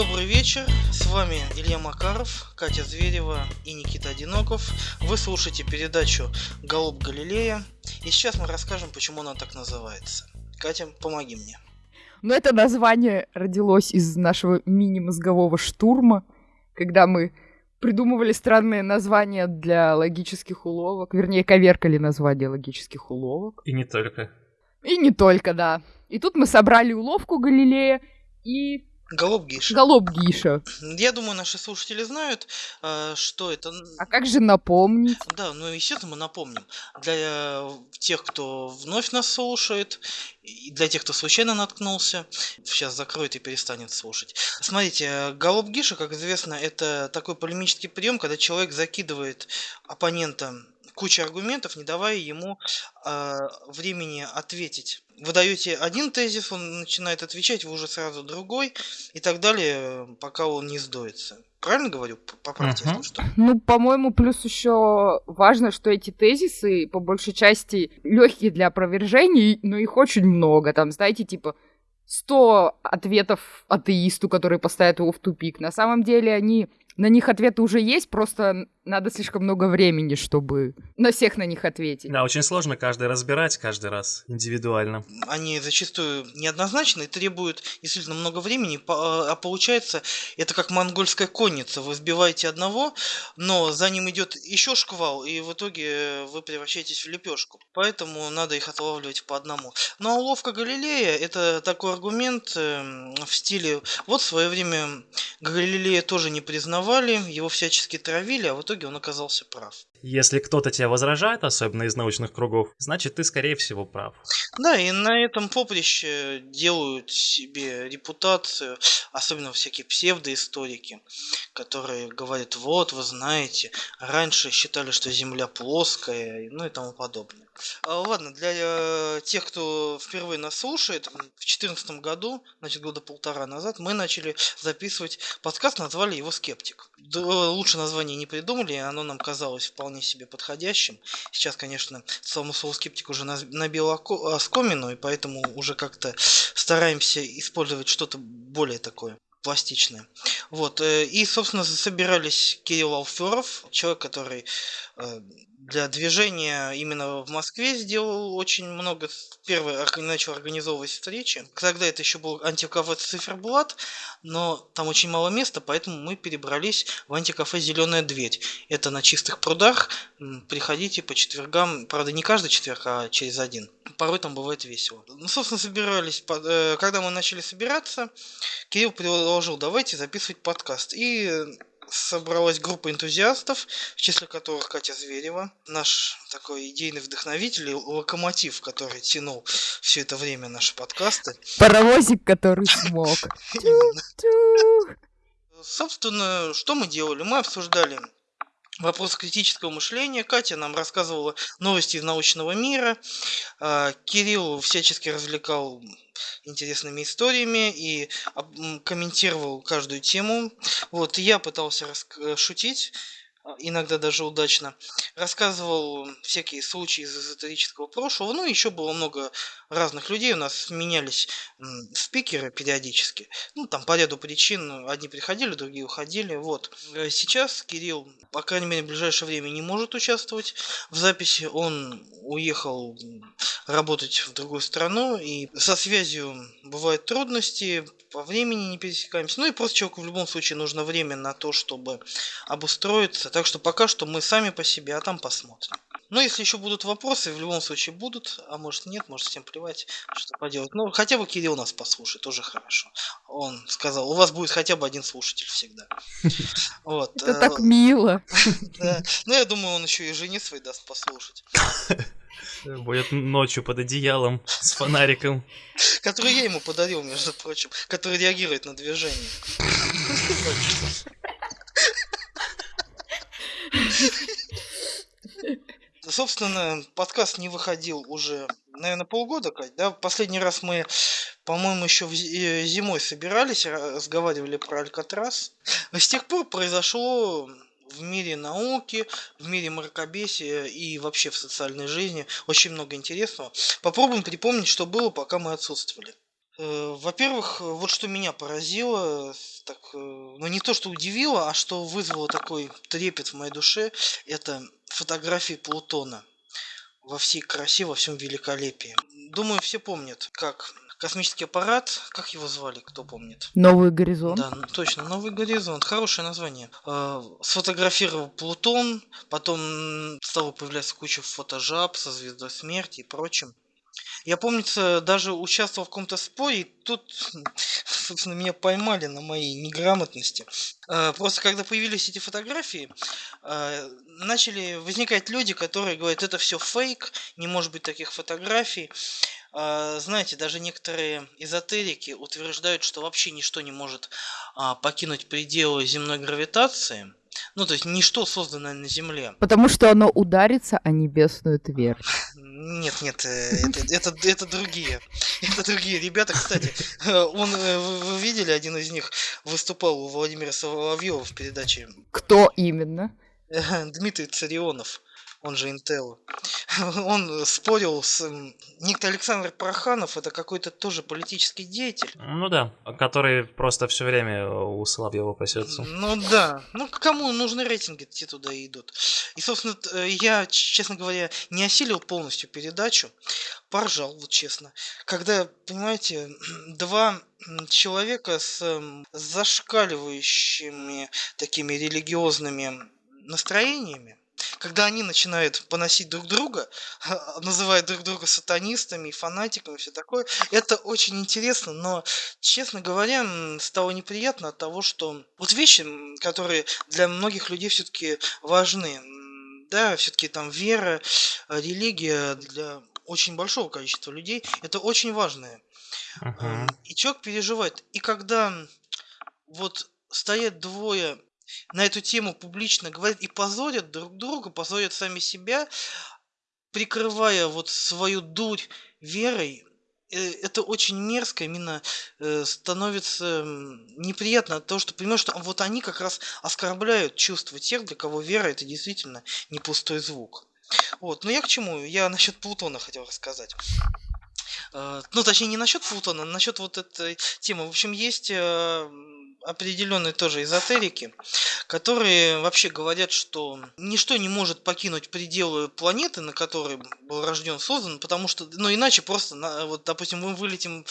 Добрый вечер, с вами Илья Макаров, Катя Зверева и Никита Одиноков. Вы слушаете передачу «Голуб Галилея», и сейчас мы расскажем, почему она так называется. Катя, помоги мне. Ну, это название родилось из нашего мини-мозгового штурма, когда мы придумывали странные названия для логических уловок, вернее, коверкали названия логических уловок. И не только. И не только, да. И тут мы собрали уловку Галилея и Голуб Гиша. Голуб Гиша. Я думаю, наши слушатели знают, э, что это... А как же напомнить? Да, ну, естественно, мы напомним. Для э, тех, кто вновь нас слушает, и для тех, кто случайно наткнулся, сейчас закроет и перестанет слушать. Смотрите, голуб Гиша, как известно, это такой полемический прием, когда человек закидывает оппонента куча аргументов, не давая ему э, времени ответить. Вы даете один тезис, он начинает отвечать, вы уже сразу другой, и так далее, пока он не сдуется. Правильно говорю? Поправьте, uh-huh. что. Ну, по-моему, плюс еще важно, что эти тезисы, по большей части, легкие для опровержений, но их очень много. Там, знаете, типа 100 ответов атеисту, который поставит его в тупик. На самом деле они на них ответы уже есть, просто надо слишком много времени, чтобы на всех на них ответить. Да, очень сложно каждый разбирать каждый раз индивидуально. Они зачастую неоднозначны и требуют действительно много времени, а получается это как монгольская конница. Вы сбиваете одного, но за ним идет еще шквал, и в итоге вы превращаетесь в лепешку. Поэтому надо их отлавливать по одному. Ну а уловка Галилея это такой аргумент эм, в стиле вот в свое время Галилея тоже не признавали, его всячески травили, а в итоге он оказался прав. Если кто-то тебя возражает, особенно из научных кругов, значит ты, скорее всего, прав. Да, и на этом поприще делают себе репутацию, особенно всякие псевдоисторики, которые говорят, вот, вы знаете, раньше считали, что Земля плоская, ну и тому подобное. А, ладно, для э, тех, кто впервые нас слушает, в 2014 году, значит, года полтора назад, мы начали записывать подкаст, назвали его «Скептик». Да, лучше название не придумали, оно нам казалось вполне вполне себе подходящим. Сейчас, конечно, самому слову скептик уже набил оскомину, и поэтому уже как-то стараемся использовать что-то более такое пластичное. Вот. Э, и, собственно, собирались Кирилл Алферов, человек, который э, для движения именно в Москве сделал очень много. Первый начал организовывать встречи. Тогда это еще был антикафе Циферблат, но там очень мало места, поэтому мы перебрались в антикафе «Зеленая дверь». Это на чистых прудах. Приходите по четвергам, правда не каждый четверг, а через один. Порой там бывает весело. Ну, собственно, собирались, э, когда мы начали собираться, Кирилл предложил, давайте записывать подкаст. И собралась группа энтузиастов, в числе которых Катя Зверева, наш такой идейный вдохновитель, локомотив, который тянул все это время наши подкасты. Паровозик, который смог. Собственно, что мы делали? Мы обсуждали вопрос критического мышления. Катя нам рассказывала новости из научного мира. А, Кирилл всячески развлекал интересными историями и комментировал каждую тему. Вот, я пытался шутить, а, иногда даже удачно, рассказывал всякие случаи из эзотерического прошлого, ну, еще было много разных людей, у нас менялись спикеры периодически, ну, там по ряду причин, одни приходили, другие уходили, вот. Э, сейчас Кирилл, по крайней мере, в ближайшее время не может участвовать в записи, он уехал работать в другую страну, и со связью бывают трудности, по времени не пересекаемся. Ну и просто человеку в любом случае нужно время на то, чтобы обустроиться. Так что пока что мы сами по себе, а там посмотрим. Но если еще будут вопросы, в любом случае будут, а может нет, может всем плевать, что поделать. Ну, хотя бы Кирилл нас послушает, тоже хорошо. Он сказал, у вас будет хотя бы один слушатель всегда. Вот. Это так э, мило. Ну, я думаю, он еще и жене своей даст послушать. Будет ночью под одеялом с фонариком. Который я ему подарил, между прочим. Который реагирует на движение. Собственно, подкаст не выходил уже, наверное, полгода, Кать, да? Последний раз мы, по-моему, еще э, зимой собирались, разговаривали про Алькатрас. С тех пор произошло в мире науки, в мире мракобесия и вообще в социальной жизни очень много интересного. Попробуем припомнить, что было, пока мы отсутствовали. Э, во-первых, вот что меня поразило, так, э, ну не то, что удивило, а что вызвало такой трепет в моей душе, это фотографии Плутона во всей красе, во всем великолепии. Думаю, все помнят, как космический аппарат, как его звали, кто помнит? Новый горизонт. Да, точно, Новый горизонт, хорошее название. Э, сфотографировал Плутон, потом стало появляться куча фотожаб со звездой смерти и прочим. Я, помнится, даже участвовал в каком-то споре, и тут, собственно, меня поймали на моей неграмотности. Э, просто когда появились эти фотографии, э, начали возникать люди, которые говорят, это все фейк, не может быть таких фотографий. Э, знаете, даже некоторые эзотерики утверждают, что вообще ничто не может а, покинуть пределы земной гравитации. Ну, то есть ничто созданное на Земле. Потому что оно ударится о небесную твердь. Нет, нет, э, это, это, это другие. Это другие ребята, кстати. Э, он, э, вы видели, один из них выступал у Владимира Соловьева в передаче. Кто именно? Дмитрий Царионов он же Intel, он спорил с... Некто Александр Проханов, это какой-то тоже политический деятель. Ну да, который просто все время у Соловьева пасется. Ну да, ну кому нужны рейтинги, те туда и идут. И, собственно, э, я, честно говоря, не осилил полностью передачу, поржал, вот честно. Когда, понимаете, два человека с зашкаливающими такими религиозными настроениями, когда они начинают поносить друг друга, называют друг друга сатанистами, фанатиками, все такое, это очень интересно, но, честно говоря, стало неприятно от того, что вот вещи, которые для многих людей все-таки важны, да, все-таки там вера, религия для очень большого количества людей, это очень важное. Uh-huh. И человек переживает. И когда вот стоят двое на эту тему публично говорят и позорят друг друга, позорят сами себя, прикрывая вот свою дурь верой, э, это очень мерзко, именно э, становится неприятно от того, что понимаешь, что вот они как раз оскорбляют чувства тех, для кого вера это действительно не пустой звук. Вот, но я к чему? Я насчет Плутона хотел рассказать. Э, ну, точнее, не насчет Плутона, а насчет вот этой темы. В общем, есть определенные тоже эзотерики, которые вообще говорят, что ничто не может покинуть пределы планеты, на которой был рожден, создан, потому что, ну иначе просто, вот, допустим, мы вылетим,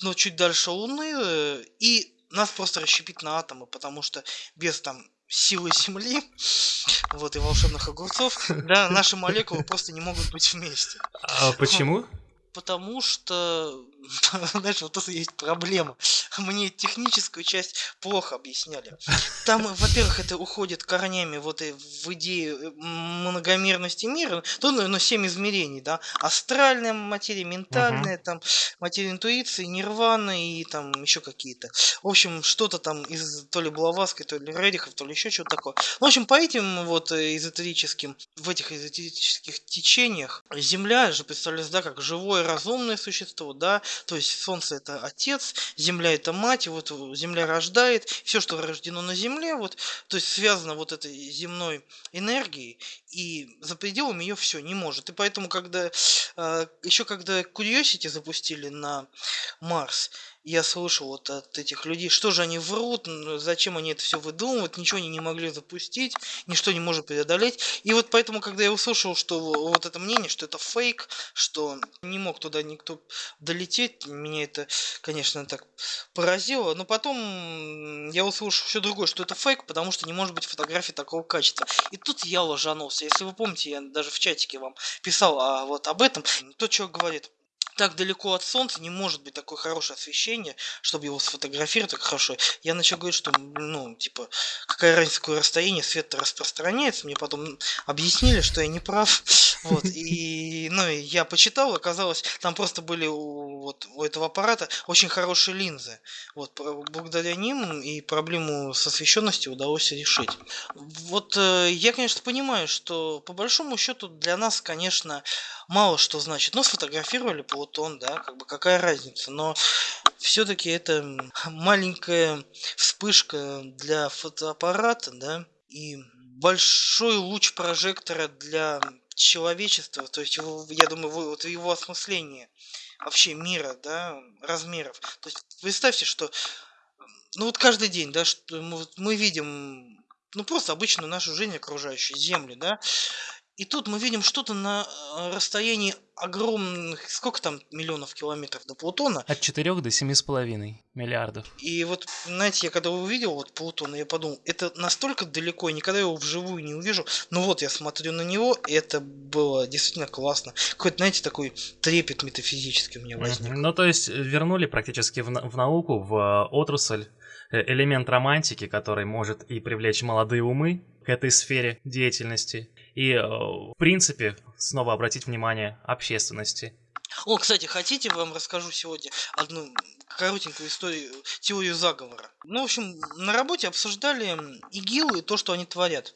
ну, чуть дальше Луны, э, и нас просто расщепит на атомы, потому что без там силы Земли, вот, и волшебных огурцов, да, наши молекулы просто не могут быть вместе. А почему? Потому что знаешь, вот тут есть проблема. Мне техническую часть плохо объясняли. Там, во-первых, это уходит корнями вот и в идею э, многомерности мира. То, ну, ну, семь измерений, да. Астральная материя, ментальная, uh-huh. там, материя интуиции, нирвана и там еще какие-то. В общем, что-то там из то ли Блаватской, то ли Редихов, то ли еще что-то такое. В общем, по этим вот э, эзотерическим, в этих эзотерических течениях Земля же представляется, да, как живое разумное существо, да, то есть Солнце это отец, Земля это мать, вот Земля рождает, все, что рождено на Земле, вот, то есть связано вот этой земной энергией, и за пределами ее все не может. И поэтому, когда э, еще когда Curiosity запустили на Марс, я слышал вот от этих людей, что же они врут, зачем они это все выдумывают, ничего они не могли запустить, ничто не может преодолеть. И вот поэтому, когда я услышал, что вот это мнение, что это фейк, что не мог туда никто долететь, меня это, конечно, так поразило. Но потом я услышал все другое, что это фейк, потому что не может быть фотографии такого качества. И тут я ложанулся. Если вы помните, я даже в чатике вам писал а, вот об этом. То, что говорит так далеко от солнца не может быть такое хорошее освещение, чтобы его сфотографировать так хорошо. Я начал говорить, что, ну, типа, какая разница, какое расстояние, свет распространяется. Мне потом объяснили, что я не прав. Вот, и, ну, я почитал, оказалось, там просто были у, вот, у этого аппарата очень хорошие линзы. Вот, благодаря ним и проблему с освещенностью удалось решить. Вот, э, я, конечно, понимаю, что, по большому счету, для нас, конечно, мало что значит. Ну, сфотографировали Плутон, да, как бы какая разница. Но все-таки это маленькая вспышка для фотоаппарата, да, и большой луч прожектора для человечества, то есть, его, я думаю, вот его осмысление вообще мира, да, размеров. То есть представьте, что ну вот каждый день, да, что мы, мы видим, ну просто обычную нашу жизнь окружающую, Землю, да, и тут мы видим что-то на э, расстоянии огромных, сколько там миллионов километров до Плутона. От 4 до 7,5 миллиардов. И вот, знаете, я когда увидел вот Плутон, я подумал, это настолько далеко, я никогда его вживую не увижу. Ну вот, я смотрю на него, и это было действительно классно. Какой-то, знаете, такой трепет метафизический у меня возник. Ну, то есть, вернули практически в, в науку, в э, отрасль э, элемент романтики, который может и привлечь молодые умы к этой сфере деятельности, и, э, в принципе, снова обратить внимание общественности. О, кстати, хотите, вам расскажу сегодня одну коротенькую историю, теорию заговора. Ну, в общем, на работе обсуждали ИГИЛ и то, что они творят.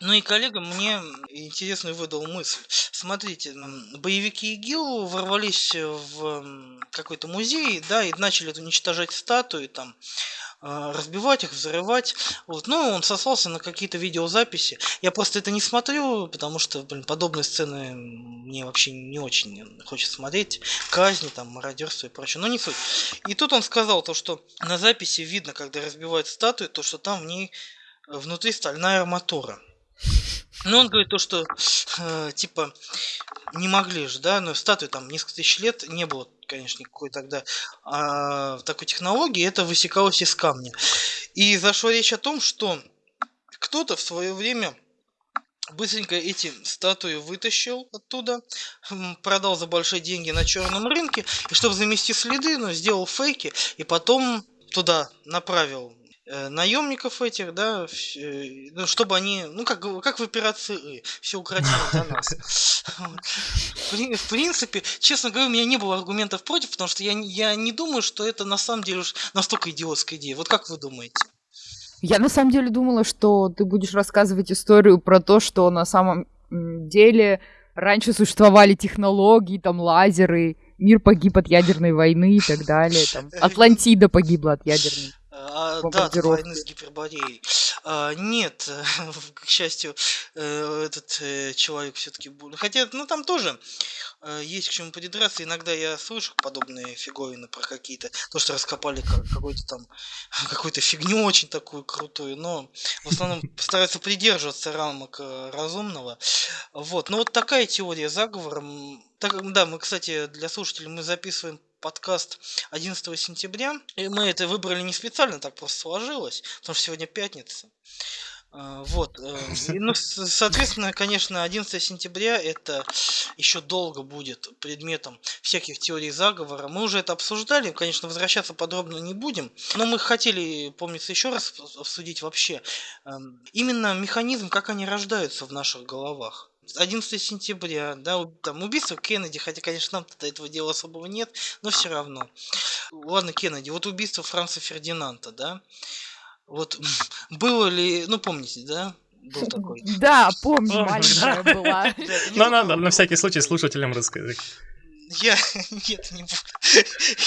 Ну и коллега мне интересную выдал мысль. Смотрите, боевики ИГИЛ ворвались в какой-то музей, да, и начали уничтожать статуи там, разбивать их, взрывать. Вот. Ну, он сослался на какие-то видеозаписи. Я просто это не смотрю, потому что, блин, подобные сцены мне вообще не очень хочется смотреть. Казни, там, мародерство и прочее. Но не суть. И тут он сказал то, что на записи видно, когда разбивают статую, то, что там в ней э, внутри стальная арматура. Ну, он говорит то, что, э, типа, не могли же, да, но статуи там несколько тысяч лет не было конечно, никакой тогда а, такой технологии, это высекалось из камня. И зашла речь о том, что кто-то в свое время быстренько эти статуи вытащил оттуда, продал за большие деньги на черном рынке, и чтобы замести следы, ну, сделал фейки, и потом туда направил наемников этих, да, э, ну, чтобы они, ну, как, как в операции все укротили за нас. В принципе, честно говоря, у меня не было аргументов против, потому что я, я не думаю, что это на самом деле уж настолько идиотская идея. Вот как вы думаете? Я на самом деле думала, что ты будешь рассказывать историю про то, что на самом деле раньше существовали технологии, там лазеры, мир погиб от ядерной войны и так далее. Там, Атлантида погибла от ядерной. А, да, от войны с гипербореей. А, нет, к счастью, э, этот э, человек все-таки. Хотя, ну там тоже э, есть к чему придраться. Иногда я слышу подобные фиговины про какие-то, то, что раскопали какую-то там, какую-то фигню очень такую крутую, но в основном стараются придерживаться рамок разумного. Вот, ну вот такая теория заговора. Так, да, мы, кстати, для слушателей мы записываем подкаст 11 сентября. И мы это выбрали не специально, так просто сложилось, потому что сегодня пятница. А, вот. Э, и, ну, соответственно, конечно, 11 сентября это еще долго будет предметом всяких теорий заговора. Мы уже это обсуждали, конечно, возвращаться подробно не будем, но мы хотели, помнится, еще раз обсудить вообще эм, именно механизм, как они рождаются в наших головах. 11 сентября, да, там убийство Кеннеди, хотя, конечно, нам тогда этого дела особого нет, но все равно. Ладно, Кеннеди, вот убийство Франца Фердинанда, да, вот было ли, ну помните, да, был такой. Да, помню, маленькая была. Ну, надо на всякий случай слушателям рассказать. Я нет, не буду.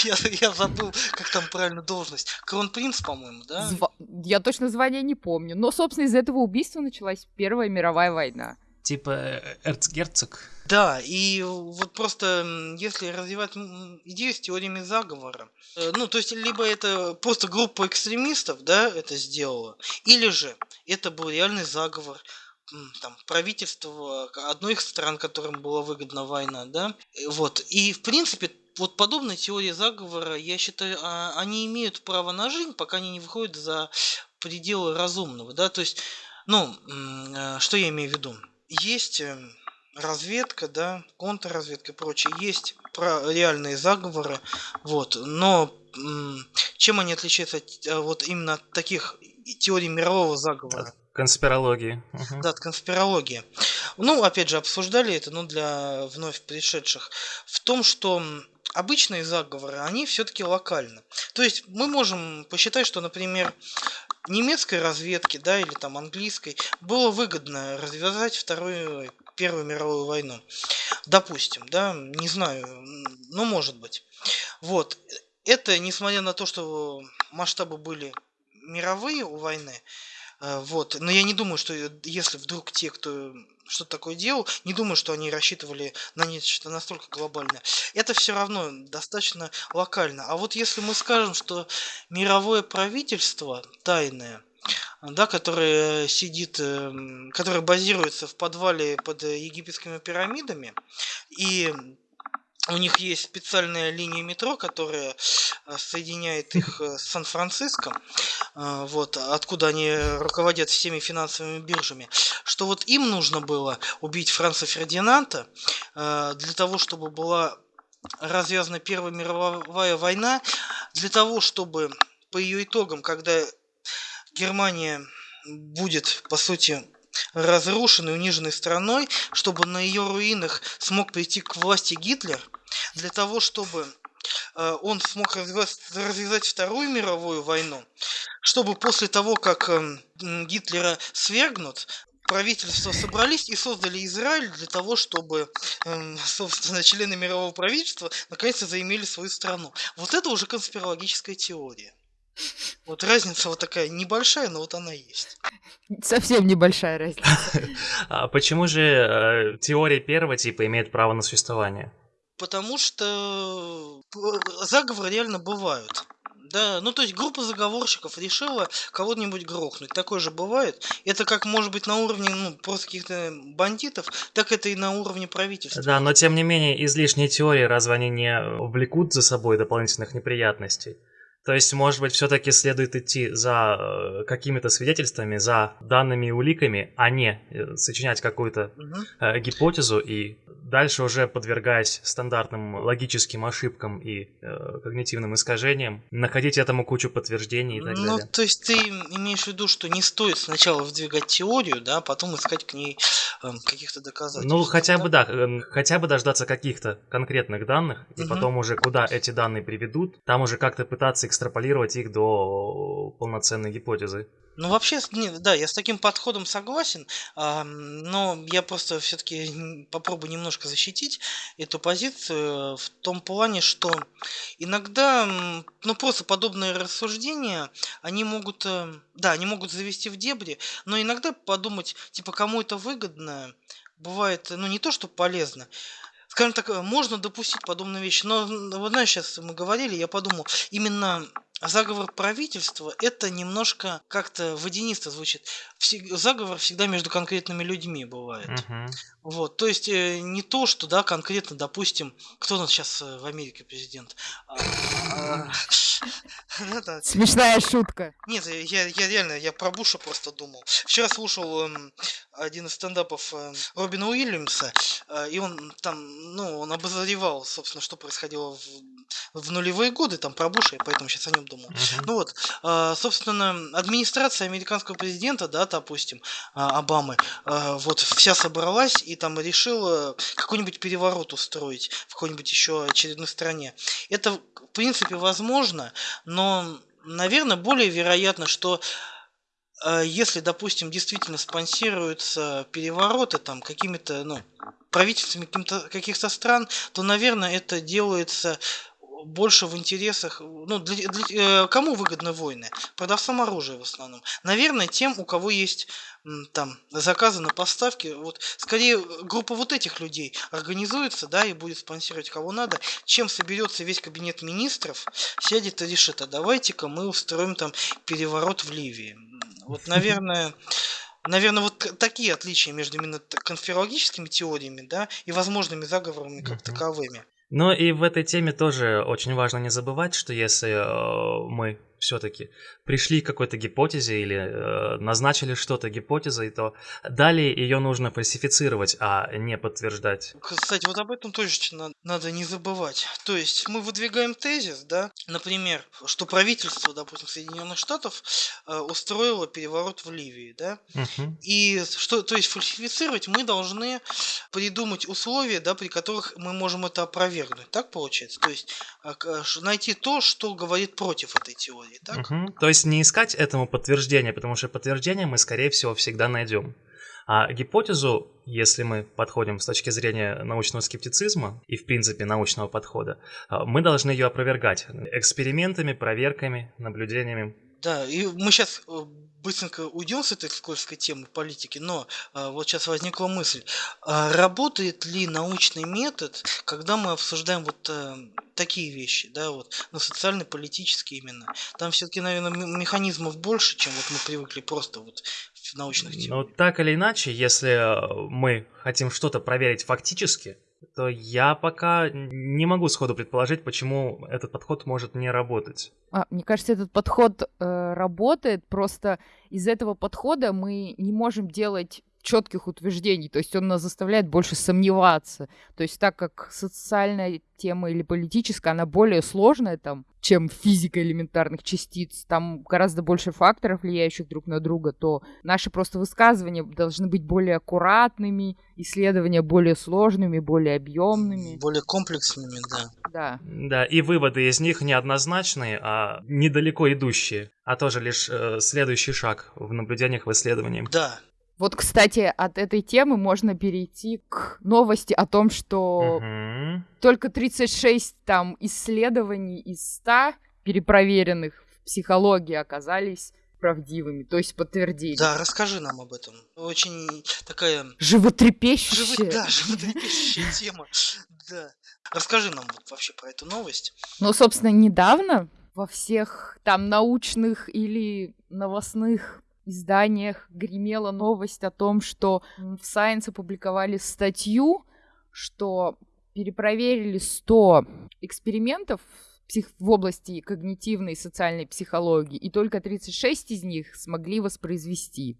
Я, я забыл, как там правильно должность. Кронпринц, по-моему, да? Зва... Я точно звание не помню. Но, собственно, из этого убийства началась Первая мировая война. Типа э, эрцгерцог. Да, и вот просто если развивать идею с теориями заговора, э, ну, то есть, либо это просто группа экстремистов, да, это сделала, или же это был реальный заговор, там, правительство одной из стран, которым была выгодна война, да, э, вот, и, в принципе, вот подобные теории заговора, я считаю, а, они имеют право на жизнь, пока они не выходят за пределы разумного, да, то есть, ну, что я имею в виду? Есть эм, разведка, да, контрразведка и прочее, есть про реальные заговоры, вот, но чем они отличаются от, э, вот именно от таких теорий мирового заговора? Конспирологии. Угу. Да, от конспирологии. Ну, опять же, обсуждали это, но для вновь пришедших. В том, что обычные заговоры, они все-таки локальны. То есть мы можем посчитать, что, например, немецкой разведке, да, или там английской, было выгодно развязать вторую, Первую мировую войну. Допустим, да, не знаю, но может быть. Вот. Это, несмотря на то, что масштабы были мировые у войны, Э, вот. Но я не думаю, что если вдруг те, кто что такое делал, не думаю, что они рассчитывали на нечто настолько глобальное. Это все равно достаточно локально. А вот если мы скажем, что мировое правительство тайное, да, которое сидит, эм, которое базируется в подвале под египетскими пирамидами, и у них есть специальная линия метро, которая э, соединяет их э, с Сан-Франциско, э, вот, откуда они руководят всеми финансовыми биржами, что вот им нужно было убить Франца Фердинанда для того, чтобы была развязана Первая мировая война, для того, чтобы по ее итогам, когда Германия будет, по сути, разрушенной, униженной страной, чтобы на ее руинах смог прийти к власти Гитлер, для того, чтобы э, он смог развязать Вторую мировую войну, чтобы после того, как эм, Гитлера свергнут, правительства собрались и создали Израиль для того, чтобы, эм, собственно, члены мирового правительства наконец-то заимели свою страну. Вот это уже конспирологическая теория. Вот разница вот такая небольшая, но вот она есть. Совсем небольшая разница. А почему же э, теория первого типа имеет право на существование? Потому что э, заговоры реально бывают. Да, ну то есть группа заговорщиков решила кого-нибудь грохнуть. Такое же бывает. Это как может быть на уровне ну, просто каких-то бандитов, так это и на уровне правительства. Да, но тем не менее излишние теории разве они не влекут за собой дополнительных неприятностей? То есть, может быть, все-таки следует идти за э, какими-то свидетельствами, за данными и уликами, а не э, сочинять какую-то угу. гипотезу и дальше уже подвергаясь стандартным логическим ошибкам и э, когнитивным искажениям, находить этому кучу подтверждений и так ну, далее. Ну, то есть ты имеешь в виду, что не стоит сначала вдвигать теорию, да, а потом искать к ней э, каких-то доказательств. Ну, хотя бы да, э, хотя бы дождаться каких-то конкретных данных, и угу. потом уже куда эти данные приведут, там уже как-то пытаться экстраполировать их до полноценной гипотезы. Ну, вообще, да, я с таким подходом согласен, но я просто все-таки попробую немножко защитить эту позицию в том плане, что иногда, ну, просто подобные рассуждения, они могут, э, да, они могут завести в дебри, но иногда подумать, типа, кому это выгодно, бывает, ну, не то, что полезно, скажем так, можно допустить подобные вещи, но, вот знаешь, сейчас мы говорили, я подумал, именно заговор правительства это немножко как-то водянисто звучит. Заговор всегда между конкретными людьми бывает. Uh-huh. Вот, то есть э, не то, что, да, конкретно, допустим, кто у нас сейчас э, в Америке президент? А, а, Смешная шутка. Нет, я, я реально, я про Буша просто думал. Вчера слушал эм, один из стендапов эм, Робина Уильямса, э, и он там, ну, он обозревал, собственно, что происходило в, в нулевые годы, там, про Буша, я поэтому сейчас о нем думал. Uh-huh. Ну вот, э, собственно, администрация американского президента, да, допустим, э, Обамы, э, вот вся собралась и там решила какой-нибудь переворот устроить в какой-нибудь еще очередной стране. Это, в принципе, возможно, но, наверное, более вероятно, что если, допустим, действительно спонсируются перевороты там какими-то, ну, правительствами каких-то стран, то, наверное, это делается больше в интересах, ну, для, для, э, кому выгодны войны? Продавцам оружия в основном. Наверное, тем, у кого есть там заказы на поставки, вот скорее группа вот этих людей организуется, да, и будет спонсировать кого надо, чем соберется весь кабинет министров, сядет и решит, а давайте-ка мы устроим там переворот в Ливии. Вот, наверное, Наверное, вот такие отличия между именно конспирологическими теориями, да, и возможными заговорами как таковыми. Но и в этой теме тоже очень важно не забывать, что если э, мы все-таки пришли к какой-то гипотезе или э, назначили что-то гипотезой, то далее ее нужно фальсифицировать, а не подтверждать. Кстати, вот об этом точно надо не забывать. То есть мы выдвигаем тезис, да, например, что правительство, допустим, Соединенных Штатов э, устроило переворот в Ливии, да, угу. и что, то есть фальсифицировать мы должны придумать условия, да, при которых мы можем это опровергнуть. Так получается? То есть э, найти то, что говорит против этой теории теории, так? Угу. То есть не искать этому подтверждения, потому что подтверждение мы, скорее всего, всегда найдем. А гипотезу, если мы подходим с точки зрения научного скептицизма и, в принципе, научного подхода, а, мы должны ее опровергать экспериментами, проверками, наблюдениями Да, и мы сейчас быстренько уйдем с этой скользкой темы политики, но а, вот сейчас возникла мысль, а работает ли научный метод, когда мы обсуждаем вот а, такие вещи, да, вот, ну, социально-политические именно. Там все-таки, наверное, механизмов больше, чем вот мы привыкли просто вот в научных темах. Ну, так или иначе, если э, мы хотим что-то проверить фактически, то я пока не могу сходу предположить, почему этот подход может не работать. А, мне кажется, этот подход э, работает, просто из этого подхода мы не можем делать четких утверждений, то есть он нас заставляет больше сомневаться. То есть так как социальная тема или политическая, она более сложная там, чем физика элементарных частиц, там гораздо больше факторов, влияющих друг на друга, то наши просто высказывания должны быть более аккуратными, исследования более сложными, более объемными. Более комплексными, да. Да. Да, и выводы из них неоднозначные, а недалеко идущие, а тоже лишь э, следующий шаг в наблюдениях в исследовании. Да, вот, кстати, от этой темы можно перейти к новости о том, что Мгм. только 36 там исследований из 100 перепроверенных в психологии оказались правдивыми, то есть подтвердили. да, расскажи нам об этом. Очень такая Животрепещущая. живо- да, животрепещущая тема. Да. Расскажи нам вообще про эту новость. Ну, собственно, недавно во всех там научных или новостных изданиях гремела новость о том, что в Science опубликовали статью, что перепроверили 100 экспериментов псих- в области когнитивной и социальной психологии, и только 36 из них смогли воспроизвести.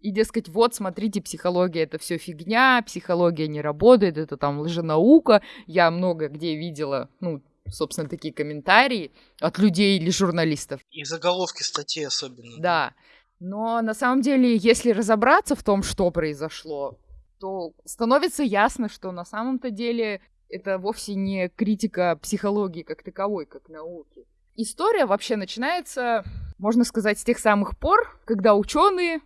И, дескать, вот, смотрите, психология это все фигня, психология не работает, это там лженаука. Я много где видела, ну, собственно, такие комментарии от людей или журналистов. И заголовки статей особенно. Да. Но на самом деле, если разобраться в том, что произошло, то становится ясно, что на самом-то деле это вовсе не критика психологии как таковой, как науки. История вообще начинается, можно сказать, с тех самых пор, когда ученые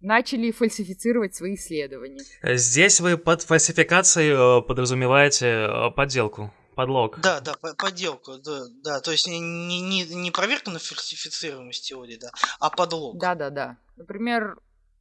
начали фальсифицировать свои исследования. Здесь вы под фальсификацией э, подразумеваете э, подделку, подлог. Да, да, по- подделку, да, да. То есть не, не, не, проверка на фальсифицируемость теории, да, а подлог. Да-да-да. Например,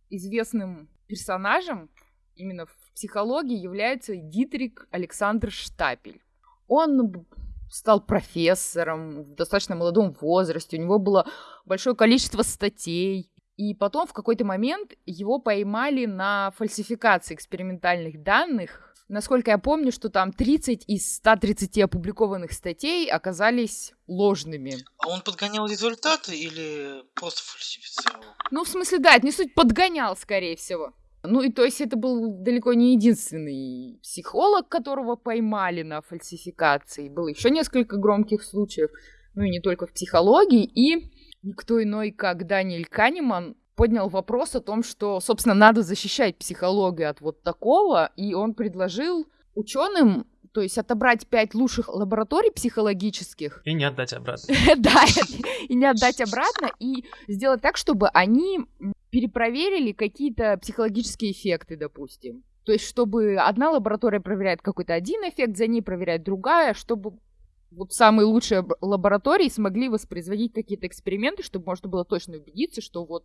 известным персонажем именно в психологии является Дитрик Александр Штапель. Он стал профессором в достаточно молодом возрасте, у него было большое количество статей, и потом в какой-то момент его поймали на фальсификации экспериментальных данных. Насколько я помню, что там 30 из 130 опубликованных статей оказались ложными. А он подгонял результаты или просто фальсифицировал? Ну, в смысле, да, это не суть подгонял, скорее всего. Ну и то есть это был далеко не единственный психолог, которого поймали на фальсификации. Было еще несколько громких случаев, ну и не только в психологии. И никто иной, как Даниэль Канеман, поднял вопрос о том, что, собственно, надо защищать психологию от вот такого, и он предложил ученым, то есть отобрать пять лучших лабораторий психологических, И не отдать обратно. да, и не отдать обратно, и сделать так, чтобы они перепроверили какие-то психологические эффекты, допустим. То есть, чтобы одна лаборатория проверяет какой-то один эффект, за ней проверяет другая, чтобы вот самые лучшие лаборатории смогли воспроизводить какие-то эксперименты, чтобы можно было точно убедиться, что вот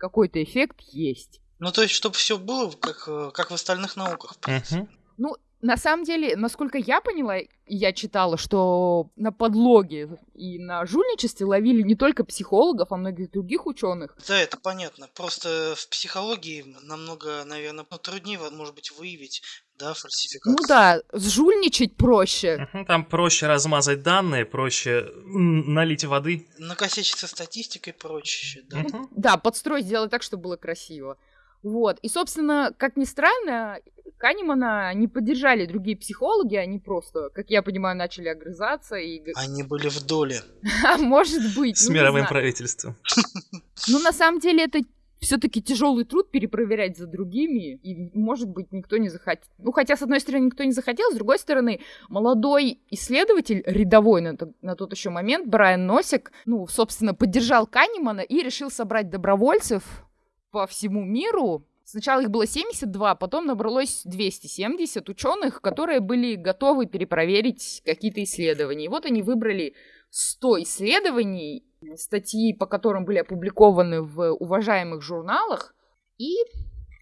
какой-то эффект есть. Ну, то есть, чтобы все было как, э, как в остальных науках. в принципе. Мгм. Ну, на самом деле, насколько я поняла, я читала, что на подлоге и на жульничестве ловили не только психологов, а многих других ученых. Да, это понятно. Просто в психологии намного, наверное, труднее, вот, может быть, выявить, да, фальсификацию. Ну да, сжульничать проще. Там проще размазать данные, проще налить воды. Накосячить со статистикой и прочее, да. Мгм. Да, подстроить, сделать так, чтобы было красиво. Вот. И, собственно, как ни странно, Канемана не поддержали другие психологи, они просто, как я понимаю, начали огрызаться и... Они были в доле. А может быть, С ну, не мировым правительством. Ну, на самом деле, это все-таки тяжелый труд перепроверять за другими, и, может быть, никто не захотел. Ну, хотя, с одной стороны, никто не захотел, с другой стороны, молодой исследователь, рядовой на, на тот еще момент, Брайан Носик, ну, собственно, поддержал Канемана и решил собрать добровольцев по всему миру. Сначала их было 72, потом набралось 270 ученых, которые были готовы перепроверить какие-то исследования. И вот они выбрали 100 исследований, статьи, по которым были опубликованы в уважаемых журналах, и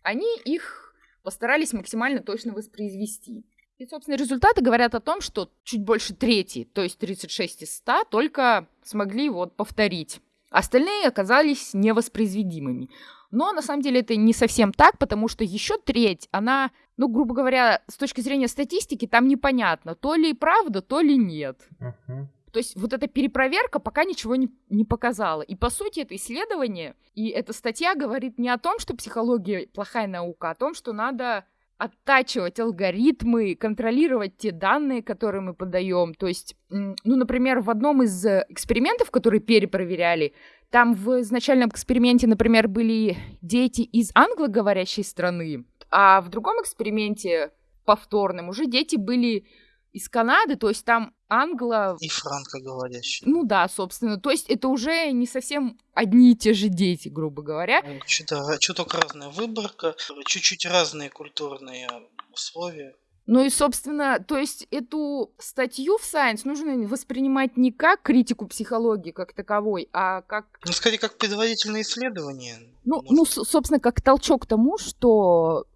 они их постарались максимально точно воспроизвести. И, собственно, результаты говорят о том, что чуть больше трети, то есть 36 из 100, только смогли вот повторить. Остальные оказались невоспроизведимыми. Но на самом деле это не совсем так, потому что еще треть, она, ну, грубо говоря, с точки зрения статистики, там непонятно, то ли правда, то ли нет. Uh-huh. То есть вот эта перепроверка пока ничего не, не показала. И по сути это исследование и эта статья говорит не о том, что психология плохая наука, а о том, что надо оттачивать алгоритмы, контролировать те данные, которые мы подаем. То есть, ну, например, в одном из экспериментов, которые перепроверяли, там в изначальном эксперименте, например, были дети из англоговорящей страны, а в другом эксперименте повторном уже дети были из Канады, то есть там англо... И франкоговорящие. Ну да, собственно. То есть это уже не совсем одни и те же дети, грубо говоря. Что-то, чуток разная выборка, чуть-чуть разные культурные условия. Ну и, собственно, то есть эту статью в Science нужно воспринимать не как критику психологии как таковой, а как... Ну, скорее, как предварительное исследование. Ну, ну, собственно, как толчок к тому, что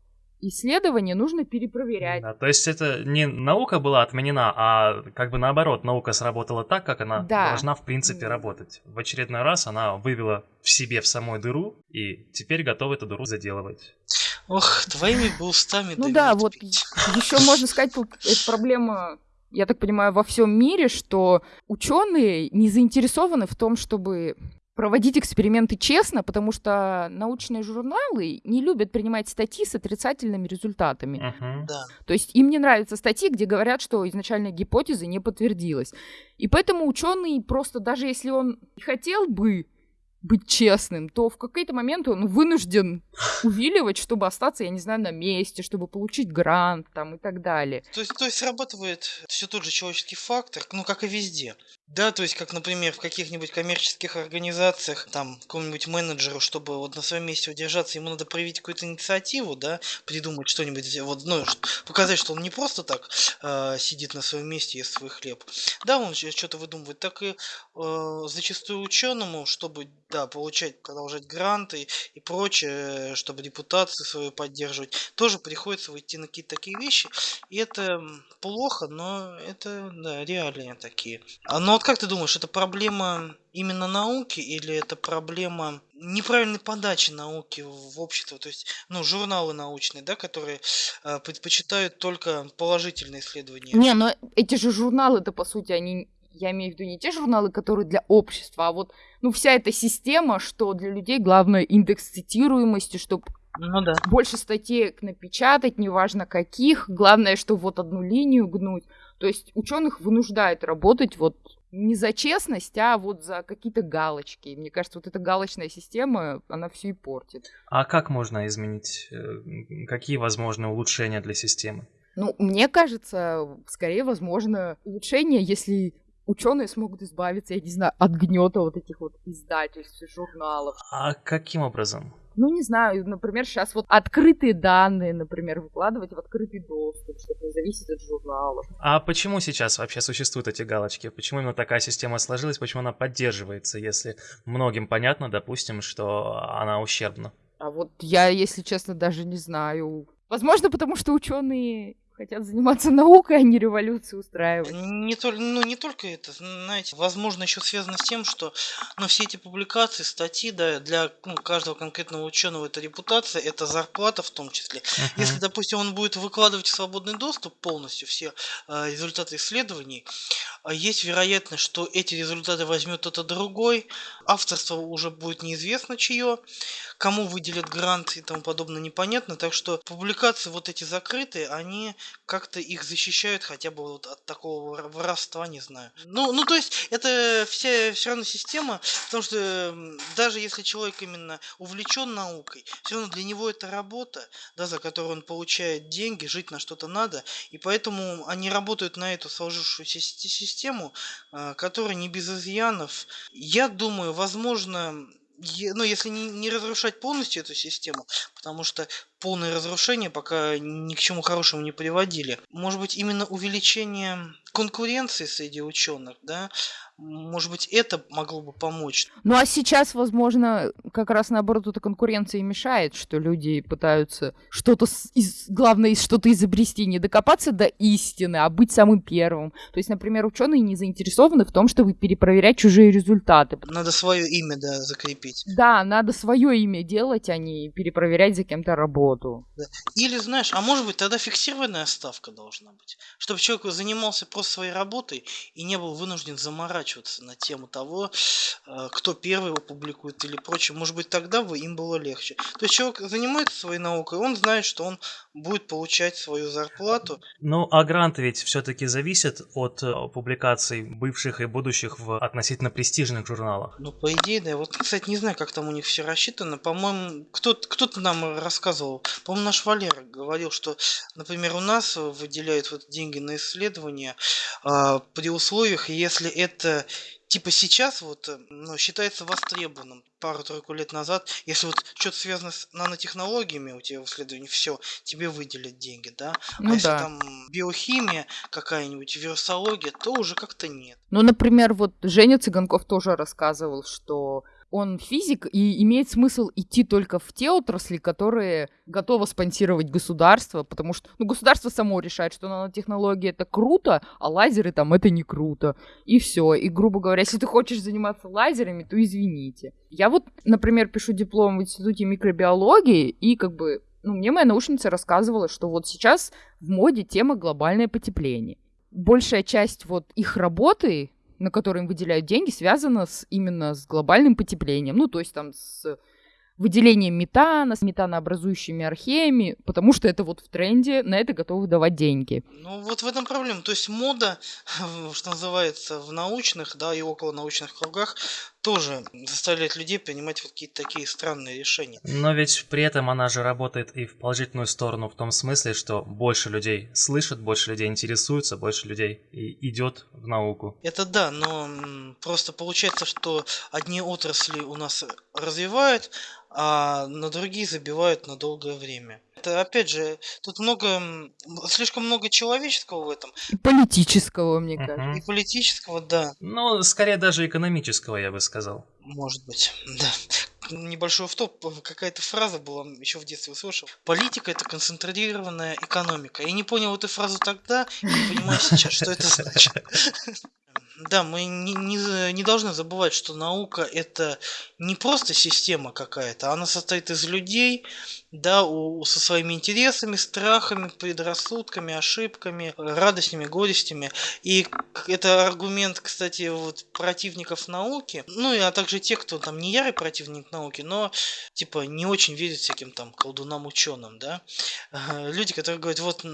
исследования нужно перепроверять. Да, то есть это не наука была отменена, а как бы наоборот, наука сработала так, как она да. должна в принципе работать. В очередной раз она вывела в себе в самой дыру и теперь готова эту дыру заделывать. Ох, твоими бы устами Ну да, вот еще можно сказать, тут эта проблема я так понимаю, во всем мире, что ученые не заинтересованы в том, чтобы проводить эксперименты честно, потому что научные журналы не любят принимать статьи с отрицательными результатами. Uh-huh. Да. То есть им не нравятся статьи, где говорят, что изначальная гипотеза не подтвердилась. И поэтому ученый просто, даже если он хотел бы быть честным, то в какой-то момент он вынужден увиливать, чтобы остаться, я не знаю, на месте, чтобы получить грант там и так далее. То есть, то есть срабатывает все тот же человеческий фактор, ну как и везде. Да, то есть, как, например, в каких-нибудь коммерческих организациях, там, какому-нибудь менеджеру, чтобы вот на своем месте удержаться, ему надо проявить какую-то инициативу, да, придумать что-нибудь, вот, ну, показать, что он не просто так э, сидит на своем месте и ест свой хлеб. Да, он что-то выдумывает, так и э, зачастую ученому, чтобы, да, получать, продолжать гранты и прочее, чтобы репутацию свою поддерживать, тоже приходится выйти на какие-то такие вещи, и это плохо, но это, да, реалии такие. Оно вот как ты думаешь, это проблема именно науки или это проблема неправильной подачи науки в общество? То есть, ну, журналы научные, да, которые э, предпочитают только положительные исследования. Не, но эти же журналы, это по сути, они я имею в виду не те журналы, которые для общества, а вот, ну, вся эта система, что для людей главное индекс цитируемости, чтобы ну, да. больше статей напечатать, неважно каких, главное, что вот одну линию гнуть. То есть ученых вынуждает работать вот не за честность, а вот за какие-то галочки. Мне кажется, вот эта галочная система, она все и портит. А как можно изменить? Э, какие возможны улучшения для системы? Ну, мне кажется, скорее возможно улучшение, если ученые смогут избавиться, я не знаю, от гнета вот этих вот издательств, журналов. А каким образом? ну, не знаю, например, сейчас вот открытые данные, например, выкладывать в открытый доступ, чтобы не зависеть от журналов. А почему сейчас вообще существуют эти галочки? Почему именно такая система сложилась? Почему она поддерживается, если многим понятно, допустим, что она ущербна? А вот я, если честно, даже не знаю. Возможно, потому что ученые хотят заниматься наукой, а не революцию устраивать. Не, только, ну, не только это, знаете, возможно, еще связано с тем, что ну, все эти публикации, статьи, да, для ну, каждого конкретного ученого это репутация, это зарплата в том числе. Uh-huh. Если, допустим, он будет выкладывать в свободный доступ полностью все э, результаты исследований, э, есть вероятность, что эти результаты возьмет кто-то другой, авторство уже будет неизвестно чье, кому выделят грант и тому подобное непонятно, так что публикации вот эти закрытые, они как-то их защищают хотя бы вот от такого воровства, не знаю. Ну, ну то есть это вся все равно система, потому что даже если человек именно увлечен наукой, все равно для него это работа, да, за которую он получает деньги, жить на что-то надо, и поэтому они работают на эту сложившуюся систему, а, которая не без изъянов. Я думаю, возможно, ну, если не, не разрушать полностью эту систему, потому что полное разрушение пока ни к чему хорошему не приводили. Может быть, именно увеличение конкуренции среди ученых, да, может быть, это могло бы помочь. Ну а сейчас, возможно, как раз наоборот, эта конкуренция мешает, что люди пытаются что-то, из, главное, что-то изобрести, не докопаться до истины, а быть самым первым. То есть, например, ученые не заинтересованы в том, чтобы перепроверять чужие результаты. Надо свое имя, да, закрепить. Да, надо свое имя делать, а не перепроверять за кем-то работу. Да. Или, знаешь, а может быть, тогда фиксированная ставка должна быть, чтобы человек занимался просто своей работой и не был вынужден заморачиваться на тему того, э, кто первый его публикует или прочее. Может быть, тогда бы им было легче. То есть человек занимается своей наукой, он знает, что он будет получать свою зарплату. Ну, а гранты ведь все-таки зависят от э, публикаций бывших и будущих в относительно престижных журналах. Ну, по идее, да. Вот, кстати, не знаю, как там у них все рассчитано. По-моему, кто-то кто нам рассказывал. По-моему, наш Валера говорил, что, например, у нас выделяют вот деньги на исследования а, при условиях, если это типа сейчас вот э, ну, считается востребованным пару-тройку лет назад, если вот что-то связано с нанотехнологиями у тебя в исследовании, все, тебе выделят деньги, да? А ну, а если да. там биохимия какая-нибудь, вирусология, то уже как-то нет. Ну, например, вот Женя Цыганков тоже рассказывал, что он физик, и имеет смысл идти только в те отрасли, которые готовы спонсировать государство, потому что ну, государство само решает, что нанотехнологии это круто, а лазеры там это не круто. И все. И, грубо говоря, если ты хочешь заниматься лазерами, то извините. Я вот, например, пишу диплом в Институте микробиологии, и как бы ну, мне моя научница рассказывала, что вот сейчас в моде тема глобальное потепление. Большая часть вот их работы на которые им выделяют деньги, связано с, именно с глобальным потеплением. Ну, то есть там с выделением метана, с метанообразующими археями, потому что это вот в тренде, на это готовы давать деньги. Ну вот в этом проблема. То есть мода, что называется, в научных, да, и около научных кругах тоже заставляет людей принимать вот какие-то такие странные решения. Но ведь при этом она же работает и в положительную сторону, в том смысле, что больше людей слышат, больше людей интересуются, больше людей и идет в науку. Это да, но просто получается, что одни отрасли у нас развивают, а на другие забивают на долгое время. Это опять же, тут много, слишком много человеческого в этом. И политического, мне uh-huh. кажется. И политического, да. Ну, скорее даже экономического, я бы сказал. Может быть, да. Небольшой автоп, какая-то фраза была, еще в детстве услышал. Политика это концентрированная экономика. Я не понял эту фразу тогда, не понимаю сейчас, что это значит. Да, мы не, не, не должны забывать, что наука это не просто система какая-то, она состоит из людей, да, у, со своими интересами, страхами, предрассудками, ошибками, радостями, горестями. И это аргумент, кстати, вот противников науки, ну и а также тех, кто там не ярый противник науки, но типа не очень верит всяким там колдунам ученым, да. Люди, которые говорят, вот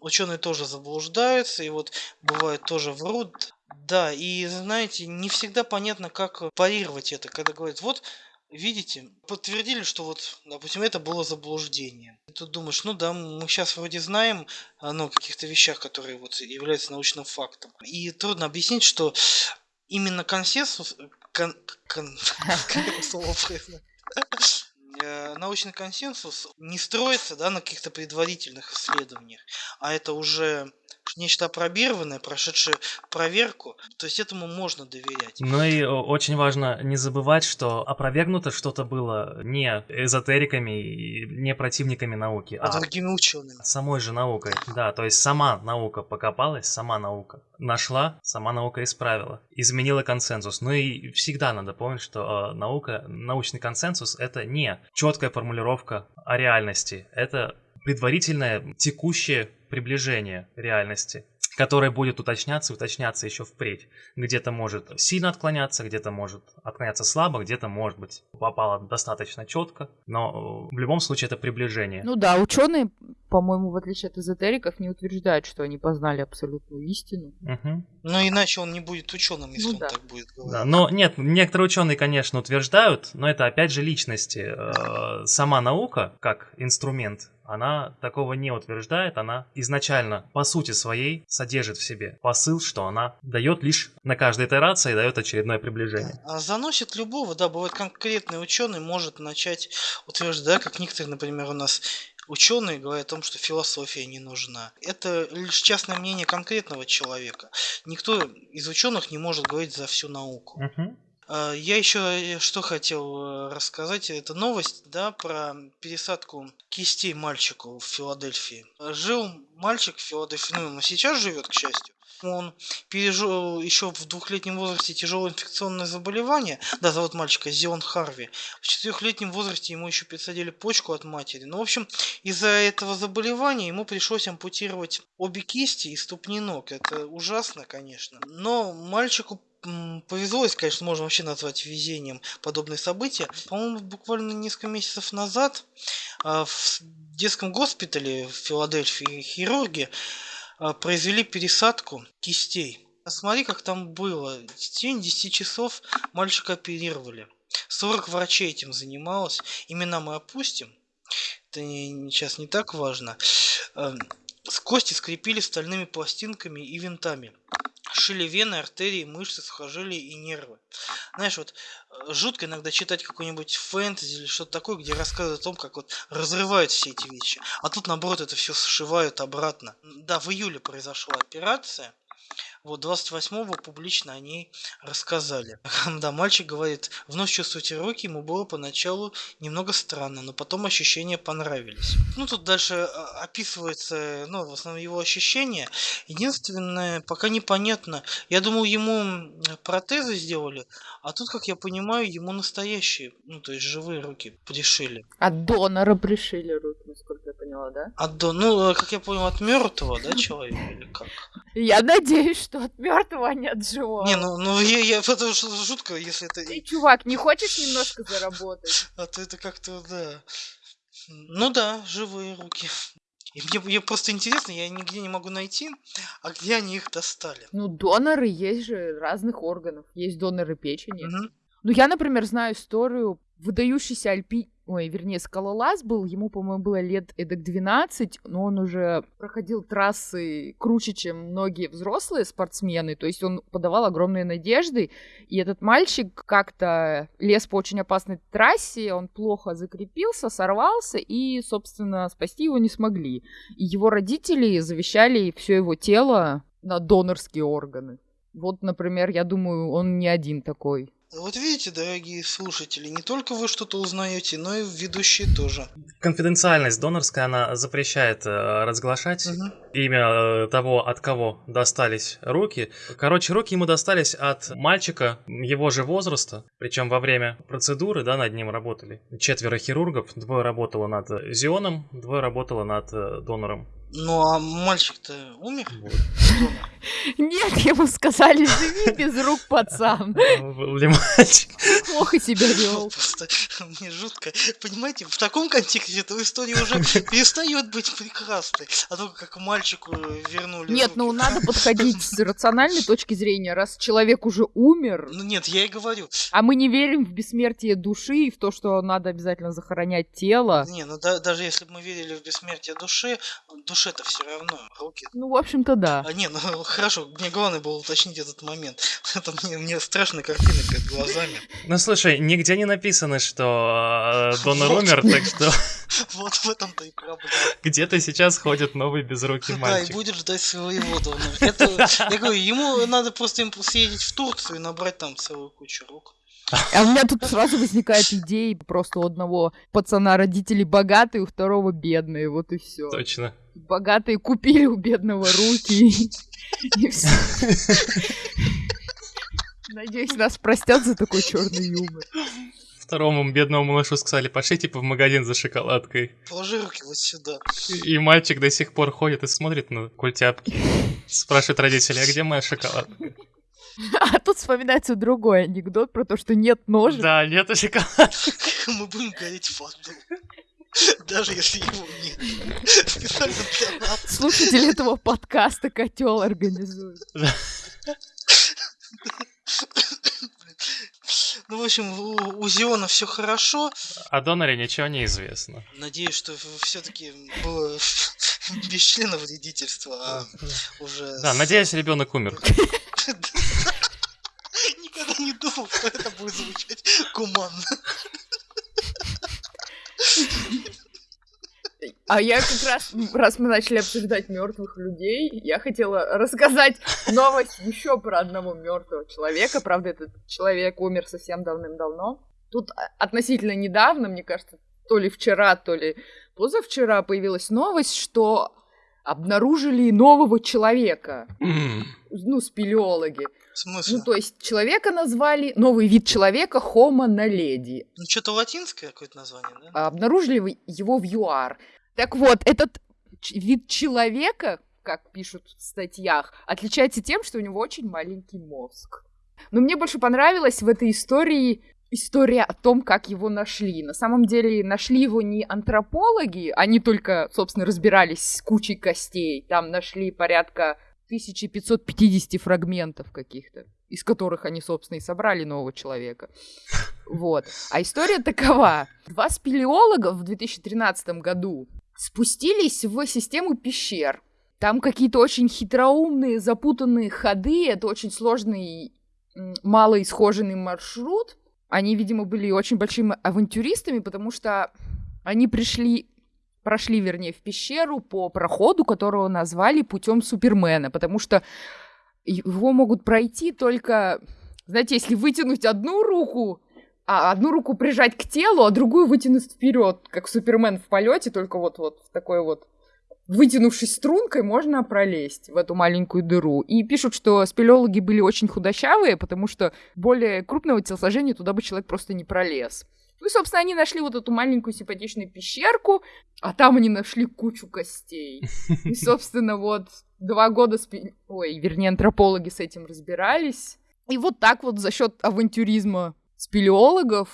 ученые тоже заблуждаются, и вот бывает тоже врут, да, и знаете, не всегда понятно, как парировать это, когда говорят, вот, видите, подтвердили, что вот, допустим, это было заблуждение. И тут думаешь, ну да, мы сейчас вроде знаем ну, о каких-то вещах, которые вот являются научным фактом. И трудно объяснить, что именно консенсус, кон, кон, слово э, научный консенсус не строится да, на каких-то предварительных исследованиях, а это уже нечто опробированное, прошедшее проверку, то есть этому можно доверять. Ну и очень важно не забывать, что опровергнуто что-то было не эзотериками и не противниками науки, а, а другими учеными. Самой же наукой, да, то есть сама наука покопалась, сама наука нашла, сама наука исправила, изменила консенсус. Ну и всегда надо помнить, что э, наука, научный консенсус это не четкая формулировка о реальности, это предварительное текущее приближение реальности, которое будет уточняться и уточняться еще впредь. Где-то может сильно отклоняться, где-то может отклоняться слабо, где-то, может быть, попало достаточно четко, но в любом случае это приближение. Ну да, ученые, по-моему, в отличие от эзотериков, не утверждают, что они познали абсолютную истину. Угу. Ну иначе он не будет ученым, если ну, он да. так будет говорить. Да, но нет, некоторые ученые, конечно, утверждают, но это опять же личности. Э, сама наука, как инструмент, она такого не утверждает, она изначально по сути своей содержит в себе посыл, что она дает лишь на каждой итерации дает очередное приближение. А заносит любого, да, бывает конкретный ученый может начать утверждать, как некоторые, например, у нас ученые говорят о том, что философия не нужна. Это лишь частное мнение конкретного человека. Никто из ученых не может говорить за всю науку. Мгм. А, Я еще э, что хотел э, рассказать, это новость, да, про пересадку кистей мальчику в Филадельфии. Жил мальчик в Филадельфии, ну, он сейчас живет, к счастью. Он пережил еще в двухлетнем возрасте тяжелое инфекционное заболевание. Да, зовут мальчика Зион Харви. В четырехлетнем возрасте ему еще пересадили почку от матери. Ну, в общем, из-за этого заболевания ему пришлось ампутировать обе кисти и ступни ног. Это ужасно, конечно. Но мальчику повезло, если, конечно, можно вообще назвать везением подобные события. По-моему, буквально несколько месяцев назад а, в детском госпитале в Филадельфии хирурги а, произвели пересадку кистей. Посмотри, как там было. В течение 10 часов мальчика оперировали. 40 врачей этим занималось. Имена мы опустим. Это не- сейчас не так важно. Эм, С кости скрепили стальными пластинками и винтами. Шили вены, артерии, мышцы, сухожилия и нервы. Знаешь, вот э, жутко иногда читать какой-нибудь фэнтези или что-то такое, где рассказывают о том, как вот разрывают все эти вещи. А тут, наоборот, это все сшивают обратно. Да, в июле произошла операция. Вот 28-го публично о ней рассказали. Да, мальчик говорит, вновь чувствуете руки, ему было поначалу немного странно, но потом ощущения понравились. Ну, тут дальше а, описывается, ну, в основном его ощущения. Единственное, пока непонятно, я думал, ему протезы сделали, а тут, как я понимаю, ему настоящие, ну, то есть живые руки пришили. От донора пришили руки, насколько я поняла, да? От, до- ну, э, как я понял, от мертвого, да, человека или как? Я надеюсь, что от мертвого, а не от живого. Не, ну, ну я, я, что жутко, если это... Ты, чувак, не хочешь немножко заработать? А то это как-то, да. Ну да, живые руки. И мне, мне просто интересно, я нигде не могу найти, а где они их достали. Ну, доноры есть же разных органов. Есть доноры печени. Мгм. Ну, я, например, знаю историю выдающийся альпи... Ой, вернее, скалолаз был, ему, по-моему, было лет эдак 12, но он уже проходил трассы круче, чем многие взрослые спортсмены, то есть он подавал огромные надежды, и этот мальчик как-то лез по очень опасной трассе, он плохо закрепился, сорвался, и, собственно, спасти его не смогли. И его родители завещали все его тело на донорские органы. Вот, например, я думаю, он не один такой. Вот видите, дорогие слушатели, не только вы что-то узнаете, но и ведущие тоже. Конфиденциальность донорская, она запрещает э, разглашать Мгм. имя э, того, от кого достались руки. Короче, руки ему достались от мальчика его же возраста, причем во время процедуры, да, над ним работали четверо хирургов, двое работало над Зионом, двое работало над э, донором. Ну а мальчик-то умер? Вот. Нет, ему сказали, живи без рук, пацан. Был ли мальчик? Плохо себя вел. Просто мне жутко. Понимаете, в таком контексте эта история уже перестает быть прекрасной. А только как мальчику вернули Нет, руки. ну надо подходить с рациональной точки зрения, раз человек уже умер, Ну нет, я и говорю. а мы не верим в бессмертие души и в то, что надо обязательно захоронять тело. Не, ну да- даже если бы мы верили в бессмертие души, душе-то все равно руки. Ну, в общем-то, да. А не, ну хорошо, мне главное было уточнить этот момент. Это мне, мне страшная картина перед глазами. Ну слушай, нигде не написано, что э, донор Вот. умер, так что Вот в этом-то и проблема. где-то сейчас ходит новый безрукий Да, и мальчик. будет ждать своего донора. Это, я говорю, ему надо просто им съездить в Турцию и набрать там целую кучу рук. А у меня тут сразу возникает идея просто у одного пацана родители богатые, у второго бедные, вот и все. Точно. Богатые купили у бедного руки. Надеюсь, нас простят за такой черный юмор. Второму бедному малышу сказали, пошли типа в магазин за шоколадкой. Положи руки вот сюда. И мальчик до сих пор ходит и смотрит на культяпки. Спрашивает родителей, а где моя шоколадка? А тут вспоминается другой анекдот про то, что нет ножа. Да, нет шоколадки. Мы будем гореть фандом. Даже если его нет. Специально для нас. Слушатели этого подкаста котел организует. Ну, в общем, у, у Зиона все хорошо. О доноре ничего не известно. Надеюсь, что все-таки было без члена вредительства, а уже... Да, с- надеюсь, ребенок умер. Никогда не думал, что это будет звучать гуманно. А я как раз, раз мы начали обсуждать мертвых людей, я хотела рассказать новость еще про одного мертвого человека. Правда, этот человек умер совсем давным-давно. Тут относительно недавно, мне кажется, то ли вчера, то ли позавчера появилась новость, что обнаружили нового человека. Ну, спелеологи. В смысле? Ну, то есть человека назвали, новый вид человека Homo naledi. Ну, что-то латинское какое-то название, да? А Обнаружили его в ЮАР. Так вот, этот вид человека, как пишут в статьях, отличается тем, что у него очень маленький мозг. Но мне больше понравилась в этой истории история о том, как его нашли. На самом деле нашли его не антропологи, они только, собственно, разбирались с кучей костей. Там нашли порядка 1550 фрагментов каких-то, из которых они, собственно, и собрали нового человека. Вот. А история такова. Два спелеолога в 2013 году спустились в систему пещер. Там какие-то очень хитроумные, запутанные ходы. Это очень сложный, малоисхоженный маршрут. Они, видимо, были очень большими авантюристами, потому что они пришли, прошли, вернее, в пещеру по проходу, которого назвали путем Супермена, потому что его могут пройти только, знаете, если вытянуть одну руку, а одну руку прижать к телу, а другую вытянуть вперед, как Супермен в полете, только вот вот в такой вот вытянувшись стрункой, можно пролезть в эту маленькую дыру. И пишут, что спелеологи были очень худощавые, потому что более крупного телосложения туда бы человек просто не пролез. Ну и, собственно, они нашли вот эту маленькую симпатичную пещерку, а там они нашли кучу костей. И, собственно, вот два года, спе... ой, вернее, антропологи с этим разбирались. И вот так вот за счет авантюризма спелеологов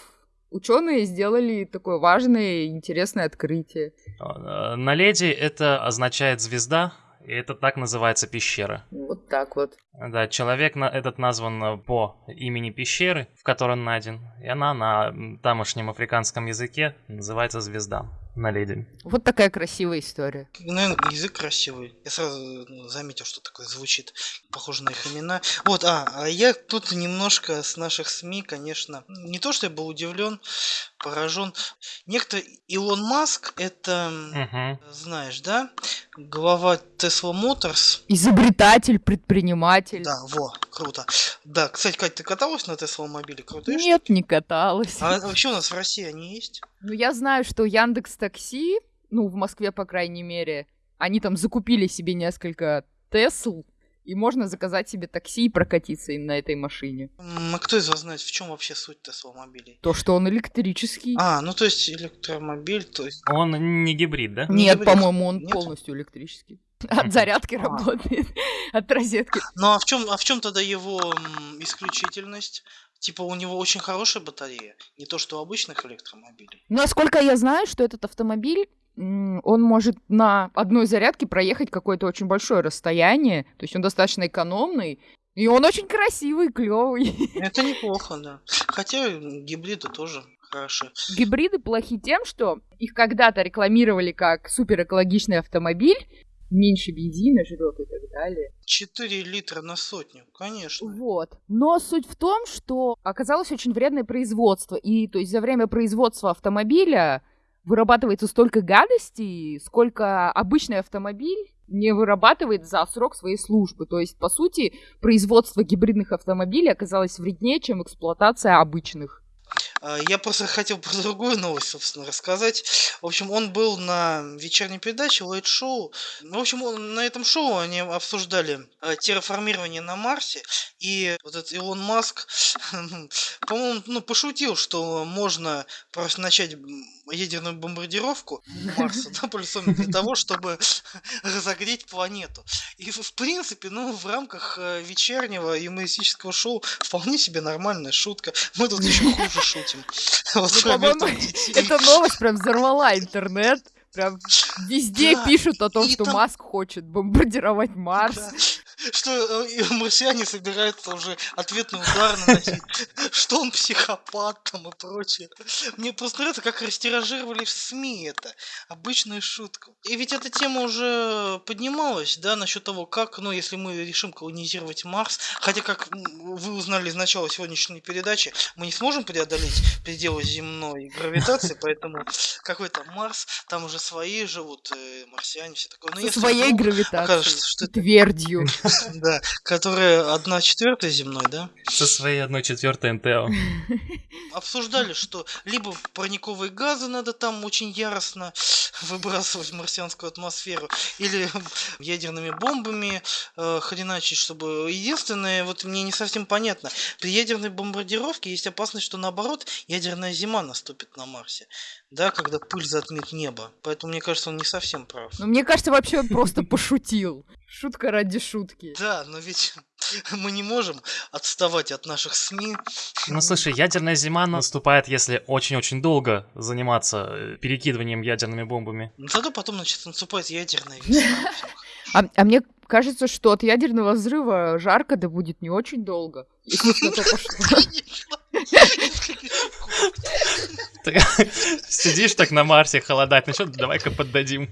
ученые сделали такое важное и интересное открытие. Э, Наледи это означает звезда, и это так называется пещера. Вот так вот. Да, человек на- этот назван э, по имени пещеры, в которой он найден, и она на тамошнем африканском языке называется звезда. Наледи. Вот такая красивая история. Наверное, язык красивый. Я сразу ну, заметил, что такое звучит. Похоже на их имена. Вот, а, а я тут немножко с наших СМИ, конечно, не то, что я был удивлен, поражен. Некто Илон Маск, это, Мгм. знаешь, да, глава Tesla Motors. Изобретатель, предприниматель. Да, во, круто. Да, кстати, Катя, ты каталась на Tesla мобиле? Крутые Нет, не каталась. А вообще у нас в России они есть? Ну, я знаю, что Яндекс Такси, ну, в Москве, по крайней мере, они там закупили себе несколько Тесл, и можно заказать себе такси и прокатиться им на этой машине. А кто из вас знает, в чем вообще суть Tesla мобилей? То, что он электрический. А, ну то есть электромобиль, то есть... Он не гибрид, да? не Нет, гибрид. по-моему, он Нет? полностью электрический. От зарядки А. работает, от розетки. Ну а в чем, а в чем тогда его м, исключительность? Типа у него очень хорошая батарея, не то что у обычных электромобилей. Ну, Насколько я знаю, что этот автомобиль, он может на одной зарядке проехать какое-то очень большое расстояние, то есть он достаточно экономный, и он очень красивый, клевый. Это неплохо, да. Хотя гибриды тоже хороши. Гибриды плохи тем, что их когда-то рекламировали как суперэкологичный автомобиль, меньше бензина жрет и так далее. 4 литра на сотню, конечно. Вот. Но суть в том, что оказалось очень вредное производство. И то есть за время производства автомобиля вырабатывается столько гадостей, сколько обычный автомобиль не вырабатывает за срок своей службы. То есть, по сути, производство гибридных автомобилей оказалось вреднее, чем эксплуатация обычных. А, Я просто хотел про другую новость, собственно, рассказать. В общем, он был на вечерней передаче Late Show. В общем, на этом шоу они обсуждали э, терраформирование на Марсе. И вот этот Илон Маск, по-моему, ну, пошутил, что можно просто начать ядерную бомбардировку Марса, да, полюсом для того, чтобы разогреть планету. И, в принципе, ну, в рамках э, вечернего юмористического шоу вполне себе нормальная шутка. Мы тут еще хуже шутим. Вот Ну, детей. Эта новость прям взорвала интернет. Прям везде Да, пишут о том, и что там- Маск хочет бомбардировать Марс. Что э, марсиане собираются уже ответный удар наносить, что он психопат там и прочее. Мне просто нравится, как растиражировали в СМИ это. Обычная шутка. И ведь эта тема уже поднималась, да, насчет того, как, ну, если мы решим колонизировать Марс, хотя, как вы узнали из начала сегодняшней передачи, мы не сможем преодолеть пределы земной гравитации, поэтому какой-то Марс, там уже свои живут, э, марсиане, все такое. Но Со своей гравитацией, окажется, что твердью. Да, которая одна четвертая земной, да? Со своей одной четвертой НТО. Обсуждали, что либо парниковые газы надо там очень яростно выбрасывать в марсианскую атмосферу, или ядерными бомбами э, хреначить, чтобы... Единственное, вот мне не совсем понятно, при ядерной бомбардировке есть опасность, что наоборот ядерная зима наступит на Марсе, да, когда пыль затмит небо. Поэтому мне кажется, он не совсем прав. Ну, мне кажется, вообще он просто пошутил. Шутка ради шутки. Да, но ведь мы не можем отставать от наших СМИ. Ну слушай, ядерная зима наступает, если очень-очень долго заниматься э, перекидыванием ядерными бомбами. Ну зато потом, значит, наступает ядерная весна. А, а мне кажется, что от ядерного взрыва жарко да будет не очень долго. Сидишь так на Марсе, холодать начнет, давай-ка поддадим.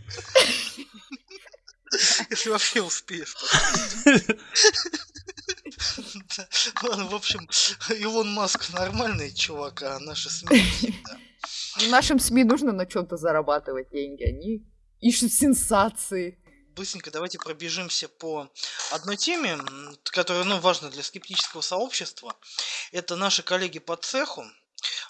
Если вообще успеешь. Ладно, в общем, Илон Маск нормальный чувак, а наши СМИ всегда. Нашим СМИ нужно на чем-то зарабатывать деньги. Они ищут сенсации. Быстренько давайте пробежимся по одной теме, которая ну, важна для скептического сообщества. Это наши коллеги по цеху,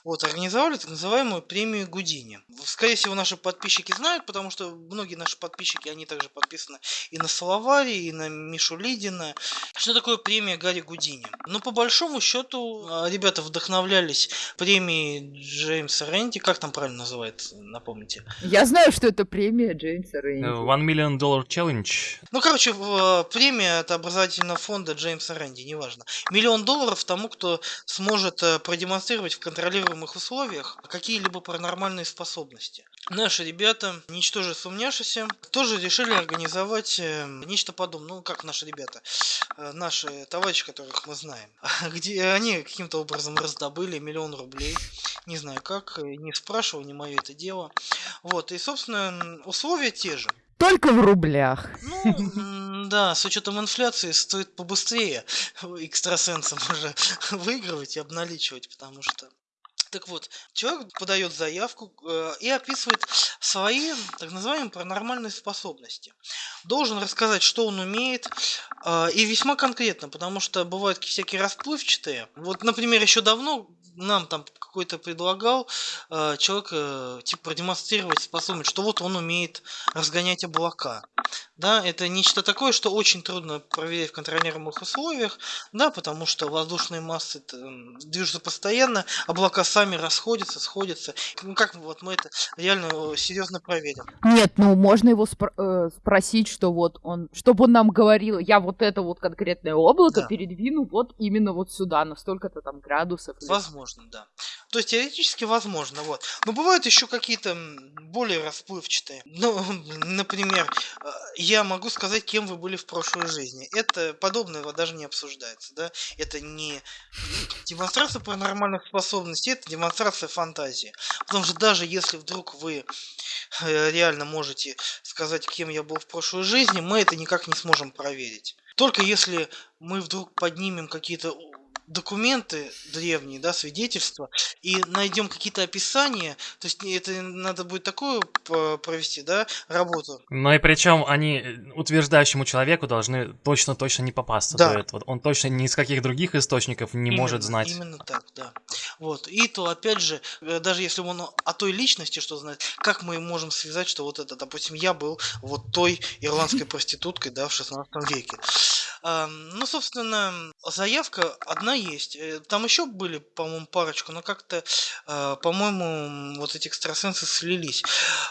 вот, организовали так называемую премию Гудини. Скорее всего, наши подписчики знают, потому что многие наши подписчики, они также подписаны и на Салавари, и на Мишу Лидина. Что такое премия Гарри Гудини? Ну, по большому счету, а, ребята вдохновлялись премией Джеймса Рэнди. Как там правильно называется, напомните? Я знаю, что это премия Джеймса Рэнди. One Million Dollar Challenge. Ну, короче, а, премия от образовательного фонда Джеймса Рэнди, неважно. Миллион долларов тому, кто сможет э, продемонстрировать в контролируемом контролируемых условиях какие-либо паранормальные способности. Наши ребята, ничтоже сумняшися, тоже решили организовать э, нечто подобное. Ну, как наши ребята, э, наши товарищи, которых мы знаем. Где они каким-то образом раздобыли миллион рублей. Не знаю как, не спрашивал, не мое это дело. Вот, и, собственно, условия те же. Только в рублях. Ну, да, с учетом инфляции стоит побыстрее экстрасенсам уже выигрывать и обналичивать, потому что так вот, человек подает заявку э, и описывает свои так называемые паранормальные способности. Должен рассказать, что он умеет, э, и весьма конкретно, потому что бывают всякие расплывчатые. Вот, например, еще давно нам там какой-то предлагал э, человек э, типа продемонстрировать способность, что вот он умеет разгонять облака. Да, это нечто такое, что очень трудно проверять в контролируемых условиях, да, потому что воздушные массы движутся постоянно, облака сами расходятся, сходятся. Ну как вот мы это реально э, серьезно проверим? Нет, ну можно его спро- э, спросить, что вот он, чтобы он нам говорил, я вот это вот конкретное облако да. передвину вот именно вот сюда, на столько-то там градусов. Возможно, да. То есть теоретически возможно, вот. Но бывают еще какие-то более расплывчатые. Ну, например, э, я могу сказать, кем вы были в прошлой жизни. Это подобное даже не обсуждается, да. Это не демонстрация паранормальных способностей, это демонстрация фантазии. Потому что даже если вдруг вы э, реально можете сказать, кем я был в прошлой жизни, мы это никак не сможем проверить. Только если мы вдруг поднимем какие-то документы древние, да, свидетельства, и найдем какие-то описания, то есть это надо будет такую провести, да, работу. Но и причем они э, утверждающему человеку должны точно-точно не попасться да. до этого. Он точно ни из каких других источников не именно, может знать. Именно так, да. Вот. И то, опять же, э, даже если он о той личности что знает, как мы можем связать, что вот это, допустим, я был вот той ирландской проституткой, да, в 16 веке. Ну, собственно, заявка одна есть. Э, там еще были, по-моему, парочку, но как-то, а, по-моему, вот эти экстрасенсы слились.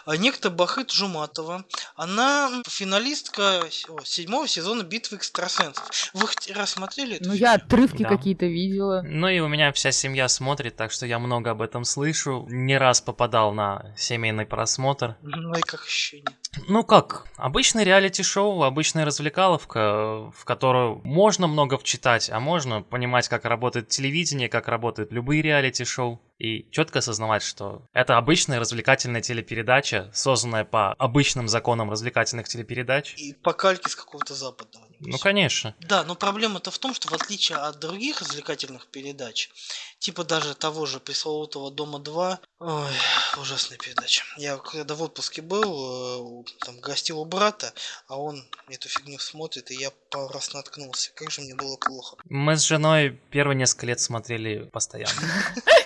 А некто Бахыт Жуматова, она финалистка седьмого сезона битвы экстрасенсов. Вы хоть раз смотрели это? Ну, я отрывки да. какие-то видела. Ну и у меня вся семья смотрит, так что я много об этом слышу. Не раз попадал на семейный просмотр. Ну и как ощущение? Ну как, обычный реалити-шоу, обычная развлекаловка, в которую можно много вчитать, а можно понимать, как работает телевидение, как работают любые реалити-шоу и четко осознавать, что это обычная развлекательная телепередача, созданная по обычным законам развлекательных телепередач. И по кальке с какого-то западного. Ну, конечно. Да, но проблема-то в том, что в отличие от других развлекательных передач, типа даже того же пресловутого «Дома-2», ой, ужасная передача. Я когда в отпуске был, э, там гостил у брата, а он эту фигню смотрит, и я пару раз наткнулся. Как же мне было плохо. Мы с женой первые несколько лет смотрели постоянно.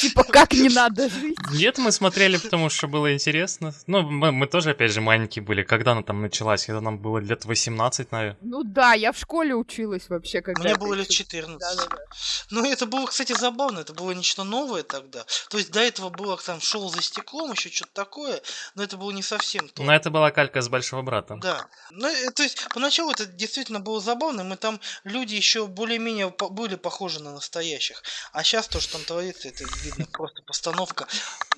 Типа, как не надо жить? Нет, мы смотрели, потому что было интересно. Ну, мы, мы тоже, опять же, маленькие были. Когда она там началась? Когда нам было лет 18, наверное. Ну да, я в школе училась вообще, когда Мне это было лет ещё- 14. Да-да-да. Ну, это было, кстати, забавно, это было нечто новое тогда. То есть до этого было там шоу за стеклом, еще что-то такое, но это было не совсем то. Но это была калька с большого брата. Да. Ну, э, то есть, поначалу это действительно было забавно, мы там люди еще более-менее были похожи на настоящих. А сейчас то, что там творится, это видно просто постановка,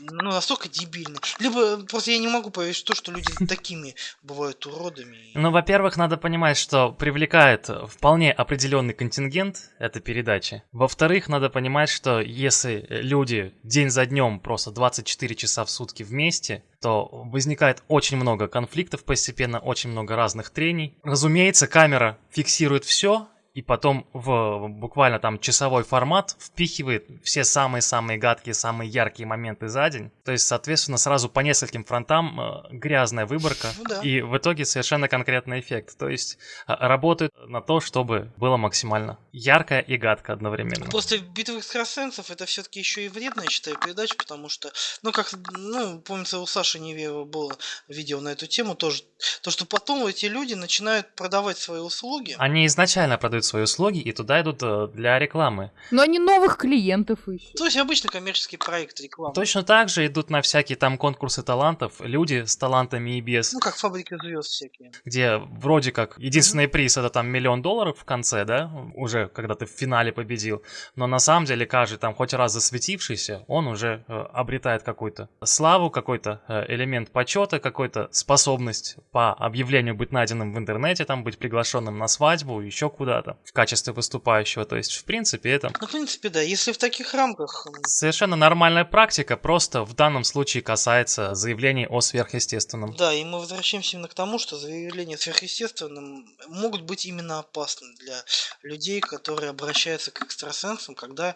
ну, настолько дебильная. Либо просто я не могу поверить в то, что люди такими бывают уродами. Ну, во-первых, надо понимать, что привлекает вполне определенный контингент эта передача. Во-вторых, надо понимать, что если люди день за днем просто 24 часа в сутки вместе, то возникает очень много конфликтов постепенно, очень много разных трений. Разумеется, камера фиксирует все, и потом в буквально там часовой формат впихивает все самые-самые гадкие, самые яркие моменты за день. То есть, соответственно, сразу по нескольким фронтам э, грязная выборка. Ну да. И в итоге совершенно конкретный эффект. То есть а, работают на то, чтобы было максимально ярко и гадко одновременно. После битвы экстрасенсов это все-таки еще и вредная, я считаю, передача, потому что, ну, как, ну, помнится, у Саши Невеева было видео на эту тему тоже, то, что потом эти люди начинают продавать свои услуги. Они изначально продают свои услуги и туда идут э, для рекламы. Но они новых клиентов ищут. То есть обычный коммерческий проект рекламы. Точно так же идут на всякие там конкурсы талантов люди с талантами и без, Ну, как фабрики звезд всякие. где вроде как единственный приз это там миллион долларов в конце, да, уже когда ты в финале победил, но на самом деле каждый там хоть раз засветившийся, он уже э, обретает какую-то славу, какой-то э, элемент почета, какую-то способность по объявлению быть найденным в интернете, там быть приглашенным на свадьбу, еще куда-то в качестве выступающего. То есть, в принципе, это Ну, в принципе, да, если в таких рамках, совершенно нормальная практика, просто в данном случае касается заявлений о сверхъестественном. да, и мы возвращаемся именно к тому, что заявления сверхъестественным могут быть именно опасны для людей, которые обращаются к экстрасенсам, когда,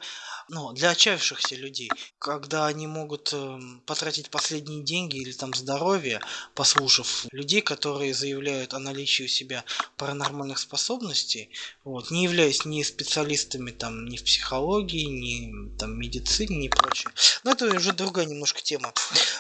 ну, для отчаявшихся людей, когда они могут эм, потратить последние деньги или там здоровье, послушав людей, которые заявляют о наличии у себя паранормальных способностей, вот, не являясь ни специалистами там ни в психологии, ни там медицине, ни прочее. Но это уже другая немножко тема,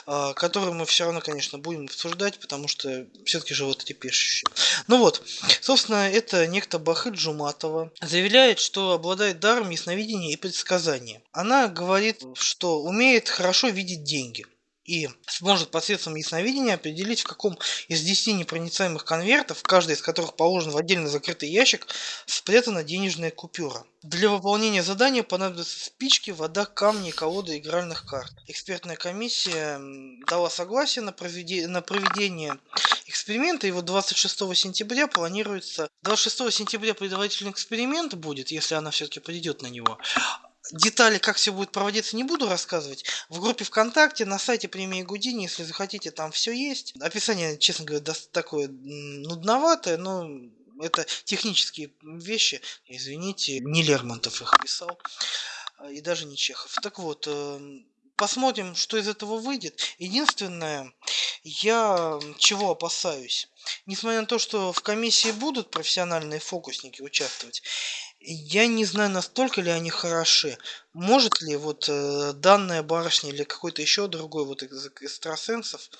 а, которую мы все равно, конечно, будем обсуждать, потому что все-таки животрепещущие. Ну вот, собственно, это некто Бахы Джуматова заявляет, что обладает даром ясновидения и предсказания. Она говорит, что умеет хорошо видеть деньги и сможет посредством ясновидения определить, в каком из 10 непроницаемых конвертов, каждый из которых положен в отдельно закрытый ящик, спрятана денежная купюра. Для выполнения задания понадобятся спички, вода, камни, колоды игральных карт. Экспертная комиссия дала согласие на, проведе- на проведение эксперимента, вот 26 сентября планируется... 26 сентября предварительный эксперимент будет, если она все-таки придет на него. Детали, как все будет проводиться, не буду рассказывать. В группе ВКонтакте, на сайте премии Гудини, если захотите, там все есть. Описание, честно говоря, такое нудноватое, но это технические вещи. Извините, не Лермонтов их писал, а, и даже не Чехов. Так вот, эм, посмотрим, что из этого выйдет. Единственное, я чего опасаюсь? Несмотря на то, что в комиссии будут профессиональные фокусники участвовать, я не знаю, настолько ли они хороши. Может ли вот э, данная барышня или какой-то еще другой вот из экстрасенсов,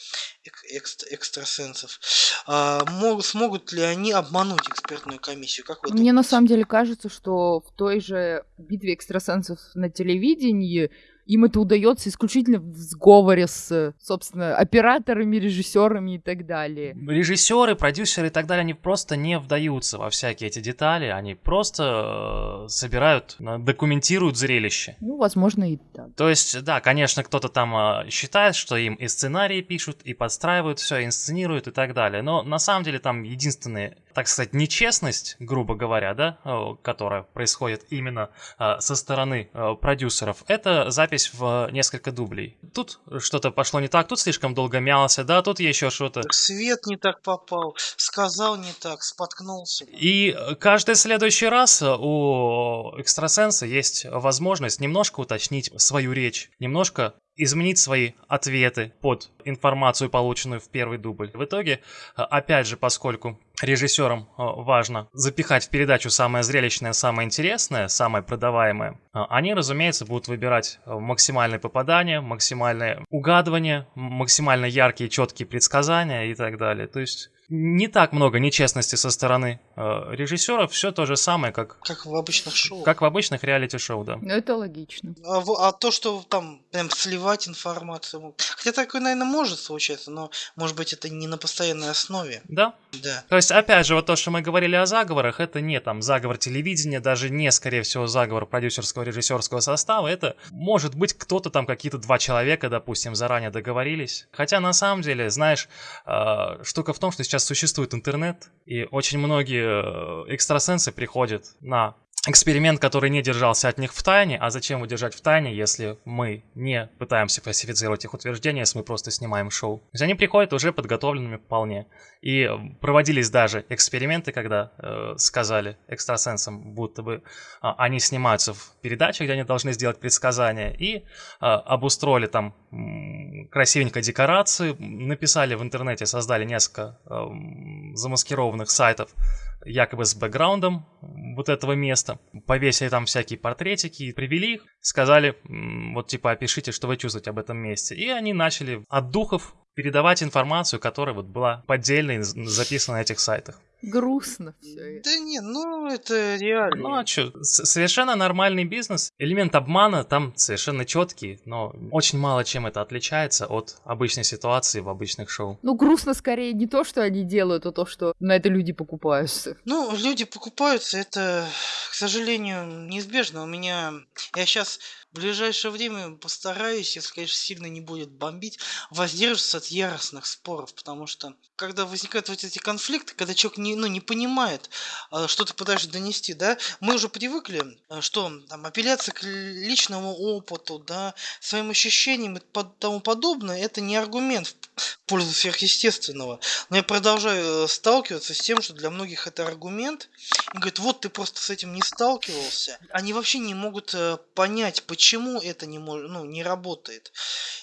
эк- экст- экстрасенсов, а, мог- смогут ли они обмануть экспертную комиссию? Как Мне на самом деле кажется, что в той же битве экстрасенсов на телевидении им это удается исключительно в сговоре с, собственно, операторами, режиссерами и так далее. Режиссеры, продюсеры и так далее, они просто не вдаются во всякие эти детали, они просто э, собирают, э, документируют зрелище. Ну, возможно, и так. То есть, да, конечно, кто-то там а, считает, что им и сценарии пишут, и подстраивают все, инсценируют и так далее. Но на самом деле там единственные так сказать, нечестность, грубо говоря, да, э, которая происходит именно э, со стороны э, продюсеров, это запись в несколько дублей. Тут что-то пошло не так, тут слишком долго мялся, да, тут еще что-то. Свет не так попал, сказал не так, споткнулся. И каждый следующий раз у экстрасенса есть возможность немножко уточнить свою речь, немножко изменить свои ответы под информацию, полученную в первый дубль. В итоге, опять же, поскольку режиссерам э, важно запихать в передачу самое зрелищное, самое интересное, самое продаваемое, э, они, разумеется, будут выбирать э, максимальное попадание, максимальное угадывание, максимально яркие, четкие предсказания и так далее. То есть не так много нечестности со стороны э, режиссеров, все то же самое, как... Как в обычных шоу. Как в обычных реалити-шоу, да. Ну, это логично. А, а то, что там прям сливать информацию... Хотя такое, наверное, может случаться, но, может быть, это не на постоянной основе. Да. Да. То есть, опять же, вот то, что мы говорили о заговорах, это не там заговор телевидения, даже не, скорее всего, заговор продюсерского режиссерского состава, это может быть кто-то там, какие-то два человека, допустим, заранее договорились. Хотя, на самом деле, знаешь, э, штука в том, что сейчас сейчас существует интернет, и очень многие э, экстрасенсы приходят на эксперимент, который не держался от них в тайне. А зачем его в тайне, если мы не пытаемся фальсифицировать их утверждения, если мы просто снимаем шоу? То есть они приходят уже подготовленными вполне. И проводились даже эксперименты, когда э, сказали экстрасенсам, будто бы э, они снимаются в передаче, где они должны сделать предсказания, и э, обустроили там красивенько декорации, написали в интернете, создали несколько э, замаскированных сайтов, якобы с бэкграундом вот этого места. Повесили там всякие портретики, привели их, сказали, вот типа опишите, что вы чувствуете об этом месте. И они начали от духов передавать информацию, которая вот была поддельно записана на этих сайтах. Грустно все Да не, ну это реально. Ну а что, совершенно нормальный бизнес. Элемент обмана там совершенно четкий, но очень мало чем это отличается от обычной ситуации в обычных шоу. Ну грустно скорее не то, что они делают, а то, что на это люди покупаются. Ну, люди покупаются, это, к сожалению, неизбежно. У меня... Я сейчас в ближайшее время постараюсь, если, конечно, сильно не будет бомбить, воздерживаться от яростных споров, потому что когда возникают вот эти конфликты, когда человек не, ну, не понимает, а, что ты пытаешься донести, да, мы уже привыкли, а, что там апелляция к личному опыту, да, своим ощущениям и тому подобное, это не аргумент в пользу сверхъестественного. Но я продолжаю э, сталкиваться с тем, что для многих это аргумент. И говорят, вот ты просто с этим не сталкивался. Они вообще не могут э, понять, почему почему это не, может, ну, не работает.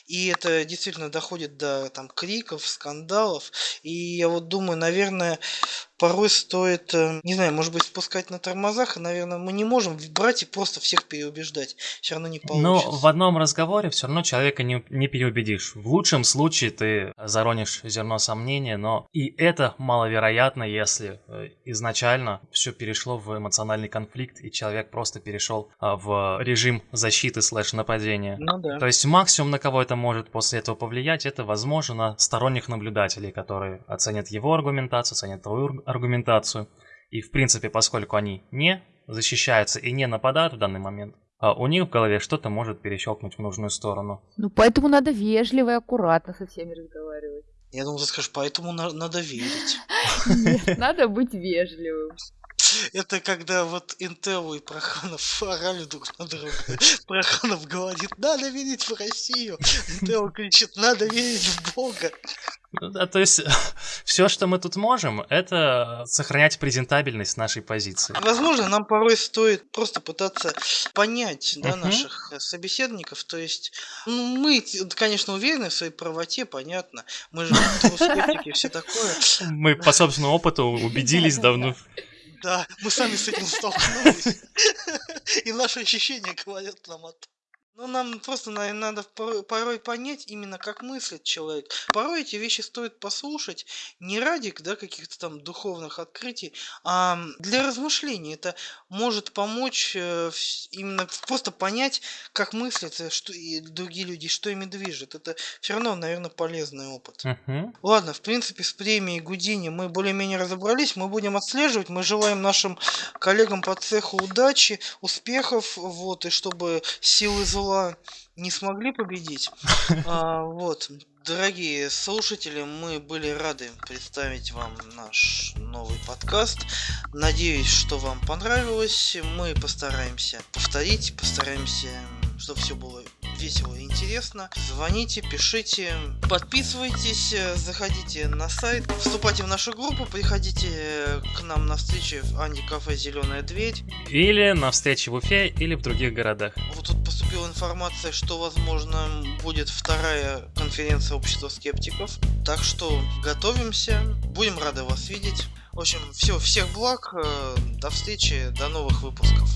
И это действительно доходит до там, криков, скандалов. И я вот думаю, наверное, порой стоит, э, не знаю, может быть, спускать на тормозах, и, наверное, мы не можем брать и просто всех переубеждать. Все равно не получится. Но в одном разговоре все равно человека не, не переубедишь. В лучшем случае ты заронишь зерно сомнения, но и это маловероятно, если э, изначально все перешло в эмоциональный конфликт, и человек просто перешел а, в режим защиты слэш нападения. Ну да. То есть максимум, на кого это может после этого повлиять, это, возможно, на сторонних наблюдателей, которые оценят его аргументацию, оценят твою аргументацию. И, в принципе, поскольку они не защищаются и не нападают в данный момент, а у них в голове что-то может перещелкнуть в нужную сторону. Ну, поэтому надо вежливо и аккуратно со всеми разговаривать. Я думал, ты скажешь, поэтому на- надо верить. Нет, надо быть вежливым. Это когда вот Интел и Проханов орали друг на друга. Проханов говорит, надо верить в Россию. Интел кричит, надо верить в Бога. Ну да, то есть все, что мы тут можем, это сохранять презентабельность нашей позиции. Возможно, нам порой стоит просто пытаться понять да, наших собеседников. То есть, ну, мы, конечно, уверены в своей правоте, понятно. Мы же скептики, все такое. Мы по собственному опыту убедились давно. Да, мы сами с этим столкнулись. И наши ощущения говорят нам о том. Ну, нам просто наверное, надо порой понять именно, как мыслит человек. Порой эти вещи стоит послушать не ради да, каких-то там духовных открытий, а для размышлений. Это может помочь э, именно просто понять, как мыслят э, что, и другие люди, что ими движет. Это все равно, наверное, полезный опыт. Uh-huh. Ладно, в принципе, с премией Гудини мы более-менее разобрались. Мы будем отслеживать. Мы желаем нашим коллегам по цеху удачи, успехов, вот, и чтобы силы зла не смогли победить. А, вот, дорогие слушатели, мы были рады представить вам наш новый подкаст. Надеюсь, что вам понравилось. Мы постараемся повторить, постараемся, чтобы все было весело и интересно. Звоните, пишите, подписывайтесь, заходите на сайт, вступайте в нашу группу, приходите к нам на встречи в Анди Кафе Зеленая дверь. Или на встрече в Уфе, или в других городах. Вот тут поступила информация, что возможно будет вторая конференция общества скептиков. Так что готовимся, будем рады вас видеть. В общем, все, всех благ, э, до встречи, до новых выпусков.